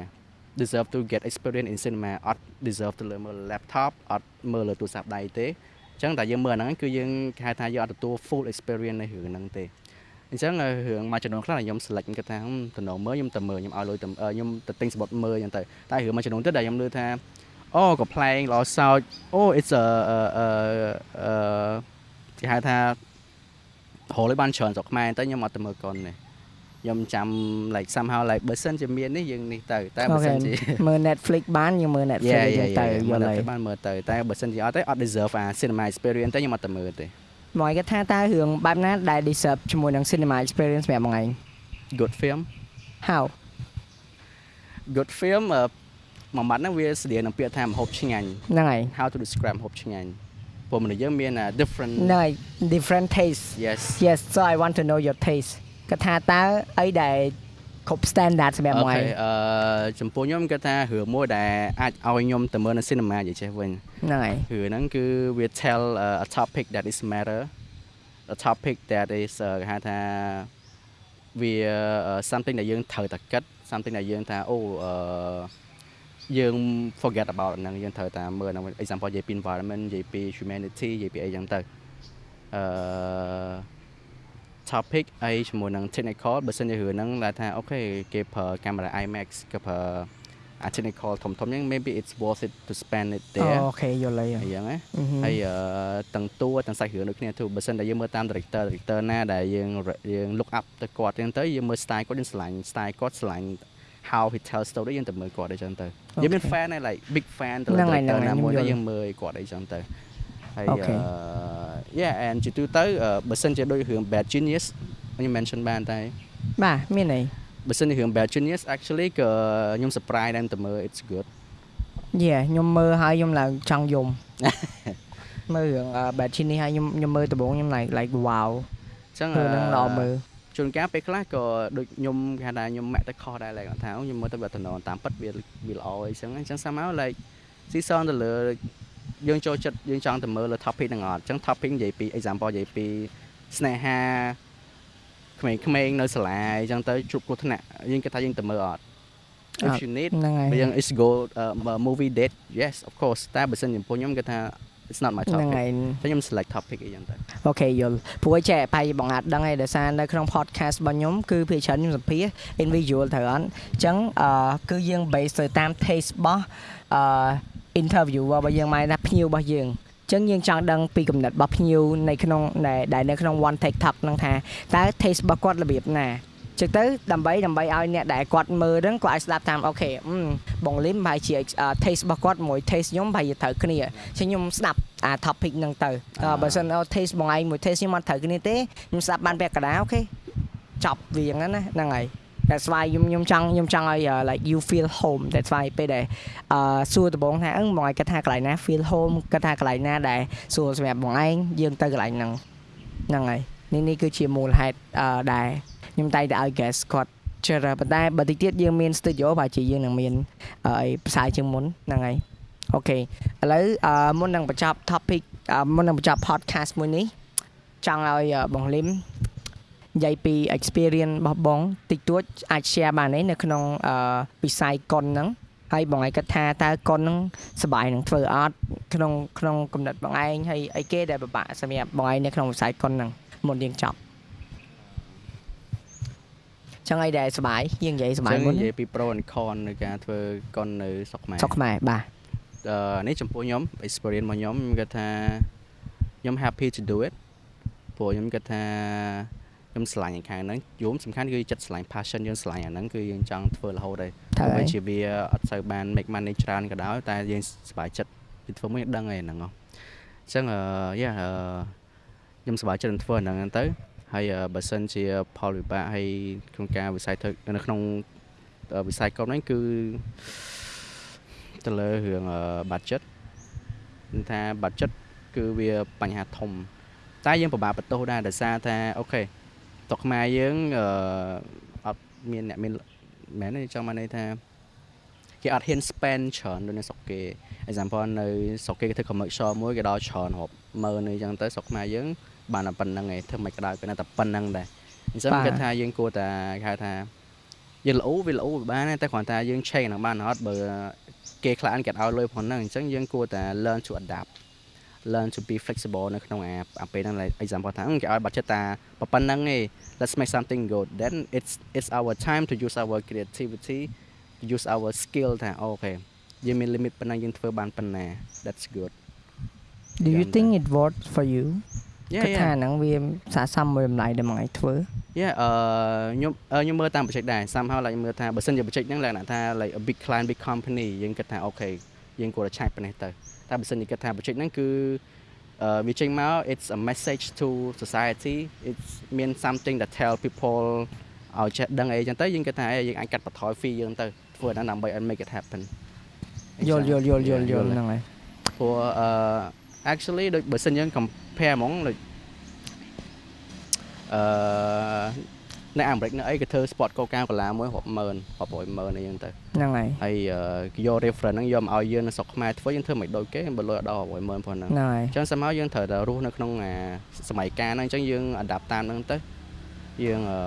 deserve to get experience in cinema អត់ deserve ទៅលើមើល laptop អត់មើលលើទូរស័ព្ទដៃទេអញ្ចឹងតែយើងមើលអាហ្នឹងគឺយើងគេហៅថាយើងអត់ទទួល full experience នៃរឿងហ្នឹងទេ អញ្ចឹងរឿងមួយចំនួនខ្លះដែលខ្ញុំ select ខ្ញុំគិតថាតំណមើលខ្ញុំទៅមើលខ្ញុំឲ្យលុយទៅខ្ញុំទៅទិញសម្បត្តិមើលអញ្ចឹងទៅតែរឿងមួយចំនួនទៀតដែលខ្ញុំលើថាអូកំ pl ែងល្អសោចអូ it's a អឺអឺអឺគេហៅថារលឲ្យបានច្រើនស្រុកខ្មែរតែខ្ញុំអត់ទៅមើលកុនទេខ្ញុំចាំ like somehow like បើសិនជាមាននេះយើងនេះទៅតែបើសិនជាមើល Netflix បានយើងមើល Netflix យ៉ាអីចឹយ៉ាងទៅយ៉ាយមើលល់ហើយទៅបានមើលទៅតែបើសិនជាអត់ទេអត់ deserve អា cinema experience ទេខ្ញុំអត់ទៅមើលទេ មកគេថាតើរឿងបែបណាដែល deserve ជាមួយនឹង cinema experience សម្រាប់បងឯង good film How good film អឺ មួយម៉ាត់ហ្នឹងវាស្តៀងនឹងពាក្យថាម្ហូបឆ្ងាញ់ ហ្នឹងហើយ how to describe ម្ហូបឆ្ងាញ់ព្រោះមនុស្សយើងមាន uh, different ហ្នឹងហើយ different taste yes yes so i want to know your taste គាត់ថាតើអីដែល គ្រប់ standard សម្រាប់អូមួយខេអឺចំពោះខ្ញុំគាត់ថារឿងមួយដែលអាចឲ្យខ្ញុំទៅមើលនៅ cinema និយាយចេះវិញហ្នឹងហើយរឿងហ្នឹងគឺវា tell uh, a topic that is matter a topic that is uh, គេហៅថាវា uh, something ដែលយើងត្រូវតែគិត something ដែលយើងថាអូអឺយើង forget about ហ្នឹងយើងត្រូវតែមើលហ្នឹង example និយាយពី environment និយាយពី humanity និយាយពីអីចឹងទៅអឺ topic អីជាមួយនឹង technical បើសិនជារឿងហ្នឹងដែលថាអូខេគេប្រើកាមេរ៉ា IMAX គេប្រើអា technical ធំធំហ្នឹង maybe it's worth it to spend it អូ there ខេយល់ហើយអីចឹងណាអឺហឹមហើយអឺទាំងតួទាំងសាច់រឿងដូចគ្នាទូបើសិនតែយើងមើលតាម director director ណាដែលយើងយើង look up ទៅគាត់ចឹងទៅយើងមើល style គាត់យើងឆ្លាញ់ style គាត់ឆ្លាញ់ how he tell story យើងទៅមើលគាត់អីចឹងទៅយើងមាន fan ហើយ like big fan ទៅលើហ្នឹងហើយ director ហ្នឹងហើយណាមួយខ្ញុំយល់ទៅយើងមើលឲ្យគាត់អីចឹងទៅ ហើយអូខេអឺ yeah and ជាទូទៅអឺបើសិនជាដូចរឿង bad genius ខ្ញុំ mention បានតែបាទមានអីបើសិនជារឿង bad genius actually ក៏ខ្ញុំ surprise ដែរទៅមើល it's good យេខ្ញុំមើលហើយខ្ញុំឡើងចង់យំមើលរឿង bad chin នេះហើយខ្ញុំខ្ញុំមើលដំបូងខ្ញុំ like like wow អញ្ចឹងរឿងហ្នឹងល្អមើលជួនកាលពេលខ្លះក៏ដូចខ្ញុំគេហៅថាខ្ញុំម៉ាក់ទៅខុសដែរ like ថាអូខ្ញុំមើលទៅវាតំណតាមពិតវាវាល្អអីចឹងអញ្ចឹង somehow like ស៊ីសនទៅលើ យើងចូលចិត្តយើងចង់ទៅមើលលើ topic ហ្នឹងអត់អញ្ចឹង topic និយាយពី example និយាយពីស្នេហាក្មេងៗនៅសាលាអញ្ចឹងទៅជួបគ្រោះថ្នាក់យើងគិតថាយើងទៅមើលអត់ if you need ហ្នឹងហើយបើយើង is go uh, movie date yes of course តែបើសិនចំពោះខ្ញុំគិតថា it's not my ហ្នឹង topic ហើយតែខ្ញុំ select topic អីចឹងទៅអូខេយល់ព្រោះឯចេះបាយបងអាចដឹងឯដោយសារនៅក្នុង podcast របស់ខ្ញុំគឺភាគច្រើនខ្ញុំសម្ភាស individual ត្រូវអត់អញ្ចឹងអឺគឺយើង base ទៅតាម taste របស់អឺ interview របស់យើងមកណាភ្ញៀវរបស់យើងអញ្ចឹងយើងចង់ដឹងពីកំណត់របស់ភ្ញៀវនៅក្នុងដែលដែលនៅក្នុង one TikTok ហ្នឹងថាតើ taste របស់គាត់របៀបណាចឹងទៅដើម្បីដើម្បីឲ្យអ្នកដែលគាត់មើលហ្នឹងគាត់អាចស្ដាប់តាមអូខេអឺបងលឹមប្រហែលជា taste របស់គាត់មួយ taste ខ្ញុំប្រហែលជាត្រូវគ្នាអញ្ចឹងខ្ញុំស្ដាប់អា topic ហ្នឹងទៅអឺបើសិនអូ taste បងឯងមួយ taste ខ្ញុំអត់ត្រូវគ្នាទេខ្ញុំស្ដាប់បានពាក់កណ្ដាលអូខេចប់វាហ្នឹងណាហ្នឹងហើយ that's why ខ្ញុំខ្ញុំចង់ខ្ញុំចង់ឲ្យ uh, like you feel home that's why ពេលដែលអឺសួរដំបងថាអឹងបងឯងគាត់ថាកន្លែងណា feel home គាត់ថាកន្លែងណាដែលសួរសម្រាប់បងឯងយើងទៅកន្លែងហ្នឹងហ្នឹងហើយនេះនេះគឺជាមូលហេតុអឺដែលខ្ញុំតែងតែឲ្យ guest គាត់ជឿប៉ុន្តែបើតិចទៀតយើងមាន studio បើជាយើងនឹងមានអឺផ្សាយជាងមុនហ្នឹងហើយអូខេឥឡូវអឺមុននឹងបញ្ចប់ topic អឺមុននឹងបញ្ចប់ podcast មួយនេះចង់ឲ្យអឺបងលឹម និយាយពី experience របស់បងតិចតួចអាច share បានទេនៅក្នុងអឺវិស័យកុនហ្នឹងហើយបងឯងគិតថាតើកុនហ្នឹងសប្បាយនឹងធ្វើអត់ក្នុងក្នុងកំណត់បងឯងហើយអីគេដែលពិបាកសម្រាប់បងឯងនៅក្នុងវិស័យកុនហ្នឹងមុនយើងចប់ចឹងអីដែលសប្បាយយើងនិយាយសប្បាយចឹងមុននិយាយពី pro and con នៃការធ្វើកុននៅស្រុកខ្មែរស្រុកខ្មែរបាទអឺនេះចំពោះខ្ញុំ experience របស់ខ្ញុំខ្ញុំគិតថាខ្ញុំ happy to do it ព្រោះខ្ញុំគិតថា ខ្ញុំស្រឡាញ់ឯខាងហ្នឹងយមសំខាន់គឺចិត្តស្រឡាញ់ passion យើងស្រឡាញ់អាហ្នឹងគឺយើងចង់ធ្វើរហូតហើយត្រូវទោះហើបីយជាវាអត់សូវបាន make money ច្រើនក៏ដោយតែយើងសប្បាយចិត្តពីធ្វើមួយដឹងហើយហ្នឹងហ៎អញ្ចឹងអឺយ៉ាអឺខ្ញុំសប្បាយចិត្តនឹងធ្វើអាហ្នឹងទៅហើយអឺបើសិនជាផលវិបាកហើយក្នុងការវិស័យធ្វើនៅក្នុងអឺវិស័យកុំហ្នឹងគឺទៅលើរឿងអឺ budget គឺថា budget គឺវាបញ្ហាធំតែយើងពិបាកបន្ទោសដែរដោយសារថាអូខេ តុកខ្មែរយើងអឺអត់មានអ្នកមានមែនទេចង់មកន័យថាគេអត់ហ៊ាន spend ច្រើនដូចនៅស្រុកគេ example នៅស្រុកគេគេធ្វើ commercial មួយគេដល់ច្រើនរាប់ម៉ឺនអីចឹងទៅស្រុកខ្មែរយើងបានតែប៉ុណ្្នឹងឯងធ្វើមិនក៏ដោយក៏នៅតែប៉ុណ្្នឹងដែរអញ្ចឹងបាទគេថាយើងគួរតែគេហៅថាយើងល្អវាល្អវាបានដែរតែគ្រាន់តែយើង change ហ្នឹងបានអត់បើគេខ្លះគេអត់ឲ្យលុយផងហ្នឹងអញ្ចឹងយើងគួរតែ learn to adapt learn to be flexible នៅក្នុងអាអាពេលហ្នឹង like example ថាអឺគេឲ្យ budget តាប៉ុណ្្នឹងឯង let's make something good then it's it's our time to use our creativity to use our skill ថាអូខេយើងមាន limit ប៉ុណ្ណឹងយើងធ្វើបានប៉ុណ្ណា that's good do you Dạ, think it worked for you yeah គិតថា yeah ហ្នឹងវាស័ក្តិសមមួយតម្លៃដែលបងឯងធ្វើ yeah អឺខ្ញុំអឺខ្ញុំមើលតាម project ដែរ somehow like មើលថាបើសិនជា project ហ្នឹងលក្ខណៈថា like a big client big company យើងគិតថាអូខេយើងគួរតែឆាច់ប៉ុណ្ណេះទៅ តែបើសិនជាគិតថា project ហ្នឹងគឺអឺវាចេញមក it's a message to society it's mean something that tell people ឲ្យចេះដឹងអីចឹងទៅយើងគិតថាយើងអាចកាត់បន្ថយ fee យើងទៅធ្វើអាហ្នឹងដើម្បីឲ្យ make it happen យល់យល់យល់យល់យល់ហ្នឹងហើយព្រោះអឺ actually ដូចបើសិនយើង compare ហ្មងដូចអឺ នៅអាមេរិកនៅអីគេធ្វើ sport coca cola មួយរាប់ម៉ឺនរាប់រយម៉ឺនអីចឹងទៅហ្នឹងហើយហើយគេយក reference ហ្នឹងយកមកឲ្យយើងនៅស្រុកខ្មែរធ្វើយើងធ្វើមិនដូចគេបើលុយអត់ដល់រាប់រយម៉ឺនផងហ្នឹងហ្នឹងហើយអញ្ចឹងសម័យយើងត្រូវតែរស់នៅក្នុងអាសម័យកាលហ្នឹងអញ្ចឹងយើង adapt តាមហ្នឹងទៅយើងអឺ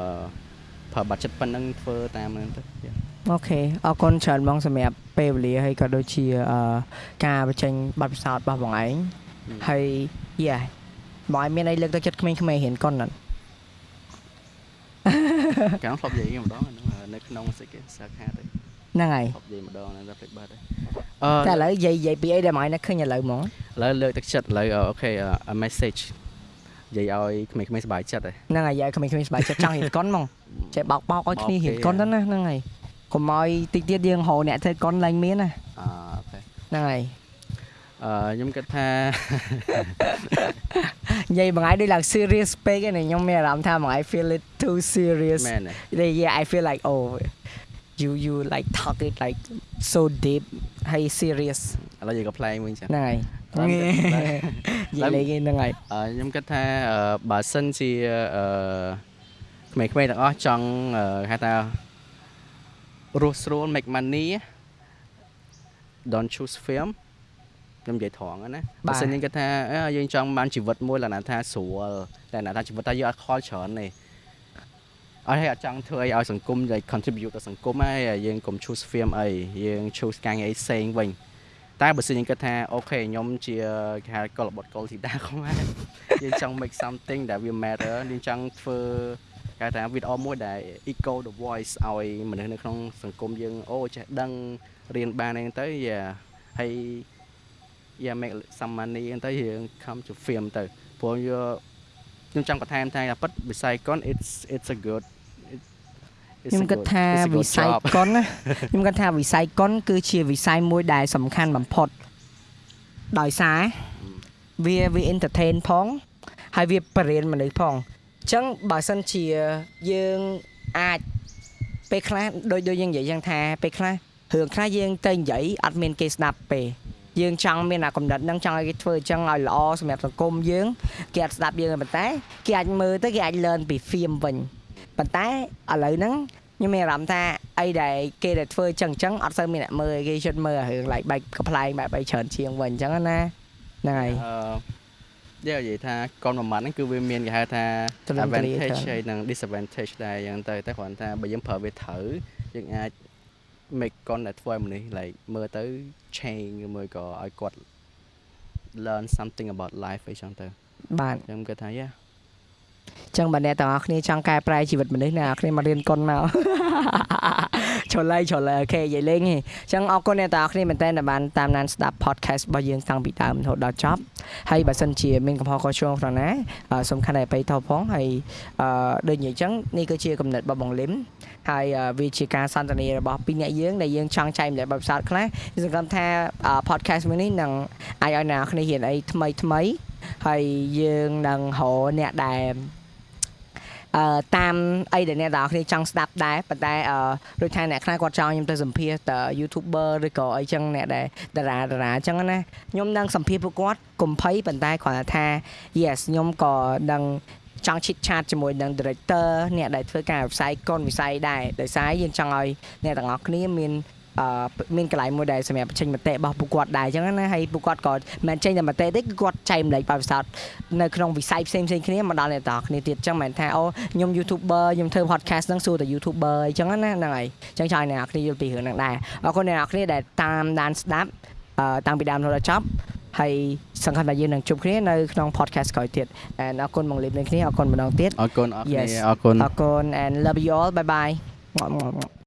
ប្រើ budget ប៉ុណ្្នឹងធ្វើតាមហ្នឹងទៅ Yeah. អូខេអរគុណច្រើនបងសម្រាប់ពេលវេលាហើយក៏ដូចជាអឺការបញ្ចេញបទពិសោធន៍របស់បងឯង Ừ. ហើយយ៉ាបងឯងមានអីលើកទឹកចិត្តក្មេងៗរៀនកុនអត់ កាលធ្លាប់និយាយម្ដងអាហ្នឹងនៅក្នុងសិកសាខាទៅហ្នឹងហើយធ្លាប់និយាយម្ដងហ្នឹងតែភ្លេចបាត់ហើយតែអឺឥឡូវនិយាយនិយាយពីអីដែលបងឯងនឹកឃើញឥឡូវហ្មងឥឡូវលើកទឹកចិត្តឥឡូវអូខេ a message និយាយឲ្យក្មេងៗសប្បាយចិត្តហើយហ្នឹងហើយយាយក្មេងៗសប្បាយចិត្តចង់រៀនកុនហ្មងចេះបោកបោកឲ្យគ្នារៀនកុនទៅណាហ្នឹងហើយកុំឲ្យតិចទៀតយើងរកអ្នកធ្វើកុនឡើងមានណាអអូខេហ្នឹងហើយ អឺខ្ញុំគិតថានិយាយបងឯងដូចឡើង serious ពេកឯងខ្ញុំមានអារម្មណ៍ថាបងឯង feel it too serious មែនទេ yeah, yeah I feel like oh you you like talk it like so deep ហើយ serious ឥឡូវយើងក៏ផ្លែងវិញចឹងហ្នឹងហើយឡើយនិយាយលេងហ្នឹងហើយអឺខ្ញុំគិតថាអឺបើសិនជាអឺក្មេងៗទាំងអស់ចង់អឺហៅថារស់ស្រួល make money don't choose film ខ្ញុំនិយាយត្រង់ហ្នឹងណាបើសិនយើងគិតថាអឺយើងចង់បានជីវិតមួយលក្ខណៈថាស្រួលលក្ខណៈថាជីវិតតែយើងអត់ខលច្រើនទេអត់ឲ្យអត់ចង់ធ្វើអីឲ្យសង្គមឲ្យ contribute ដល់សង្គមហើយយើងកុំ choose film អីយើង choose ការងារអីផ្សេងវិញតែបើសិនយើងគិតថាអូខេខ្ញុំជាគេហៅកុលបុត្រកុលធីតាខ្មែរយើងចង់ make something that will matter យើងចង់ធ្វើគេថាវីដេអូមួយដែល echo the voice ឲ្យមនុស្សនៅក្នុងសង្គមយើងអូចេះដឹងរៀនបានអីទៅយ៉ាហើយ yeah make some money អីទៅយើង come to film ទៅព្រោះយកខ្ញុំចង់បន្ថែមថាពិតវិស័យកុន it's it's a good it- it's ខ្ញុំ a គិត good- ថា it's a good វិស័យ job កុនណាខ្ញុំគិតថាវិស័យកុនគឺជាវិស័យមួយដែលសំខាន់បំផុតដោយសារវាវា entertain ផងហើយវាបរិញ្ញាមនុស្សផងអញ្ចឹងបើសិនជាយើងអាចពេលខ្លះដូចដូចយើងនិយាយយ៉ាងថាពេលខ្លះរឿងខ្លះយើងទៅនិយាយអត់មានគេស្ដាប់ពេល យើងចង់មានអាកំណត់ហ្នឹងចង់ឲ្យគេធ្វើអញ្ចឹងឲ្យល្អសម្រាប់សង្គមយើងគេអត់ស្ដាប់យើងទេប៉ុន្តែគេអាចមើលទៅគេអាច learn ពី film វិញប៉ុន្តែឥឡូវហ្នឹងខ្ញុំមានអារម្មណ៍ថាអីដែលគេដែលធ្វើអញ្ចឹងអញ្ចឹងអត់សូវមានអ្នកមើលគេជិតមើលអារឿង like បែបកំ pl ែងបែបបីច្រើនជាងវិញអញ្ចឹងណាហ្នឹងហើយអឺយើងនិយាយថាកុនមួយម៉ាត់ហ្នឹងគឺវាមានគេហៅថាទលំទលាយ advantage ច្រើនហើយនិង disadvantage ដែរអញ្ចឹងទៅតែគ្រាន់តែបើយើងប្រើវាត្រូវយើងអាច make កុនដែលធ្វើឲ្យមនុស្ស like មើលទៅ change ឬមួយក៏ឲ្យគាត់ learn something about life អីចឹងទៅបាទខ្ញុំគិតថាយ៉ាអញ្ចឹងបើអ្នកទាំងអស់គ្នាចង់កែប្រែជីវិតមនុស្សអ្នកនរគ្នាមករៀនកុនមក ចុលៃចុលៃអូខេនិយាយលេងហីអញ្ចឹងអរគុណអ្នកទាំងអស់គ្នាមែនតើដែលបានតាមដានស្ដាប់ podcast របស់យើងតាំងពីដើមរហូតដល់ចប់ហើយបើសិនជាមានកំហុសខុសឆ្គងក្នុងណាអឺសូមខន្តីអភ័យទោសផងហើយអឺដូចនិយាយអញ្ចឹងនេះគឺជាគំនិតរបស់បងលឹមហើយអឺវាជាការសន្ទនារបស់ពីរអ្នកយើងដែលយើងចង់ចែកម្លែកបទពិសោធន៍ខ្លះខ្ញុំសង្ឃឹមថាអឺ podcast មួយនេះនឹងអាចឲ្យអ្នកនរគ្នារៀនអីថ្មីថ្មីហើយយើងនឹងរកអ្នកដែលអឺ តាមអីដែលអ្នកទាំងអស់គ្នាចង់ស្ដាប់ដែរប៉ុន្តែអឺដូចថាអ្នកខ្លះគាត់ចង់ខ្ញុំទៅសម្ភាសត YouTuber ឬក៏អីចឹងអ្នកដែលតារាតារាអញ្ចឹងណាខ្ញុំនឹងសម្ភាសពួកគាត់កុំភ័យប៉ុន្តែគ្រាន់តែថា yes ខ្ញុំក៏នឹងចង់ chit chat ជាមួយនឹង director អ្នកដែលធ្វើការវិស័យកុនវិស័យដែរដោយសារយើងចង់ឲ្យអ្នកទាំងអស់គ្នាមាន អឺមានកន្លែងមួយដែលសម្រាប់បញ្ចេញមតិរបស់ពួកគាត់ដែរអញ្ចឹងណាហើយពួកគាត់ក៏មិនមែនចេញតែមតិទេគឺគាត់ចែកម្លែកបទពិសោធន៍នៅក្នុងវិស័យផ្សេងផ្សេងៗគ្នាមកដល់អ្នកទាំងអស់គ្នាទៀតអញ្ចឹងមិនមែនថាអូខ្ញុំ YouTuber ខ្ញុំធ្វើ podcast ហ្នឹងសួរតែ YouTuber អញ្ចឹងណាហ្នឹងហើយអញ្ចឹងចង់ឲ្យអ្នកទាំងអស់គ្នាយល់ពីរឿងហ្នឹងដែរអរគុណអ្នកទាំងអស់គ្នាដែលតាមដានស្ដាប់អឺតាំងពីដើមរហូតដល់ចប់ហើយសង្ឃឹមថាយើងនឹងជួបគ្នានៅក្នុង podcast ក្រោយទៀត and អរគុណបងលីបនឹងគ្នាអរគុណម្ដងទៀតអរគុណអរគុណ Yes អរគុណអរគុណ and love you all bye bye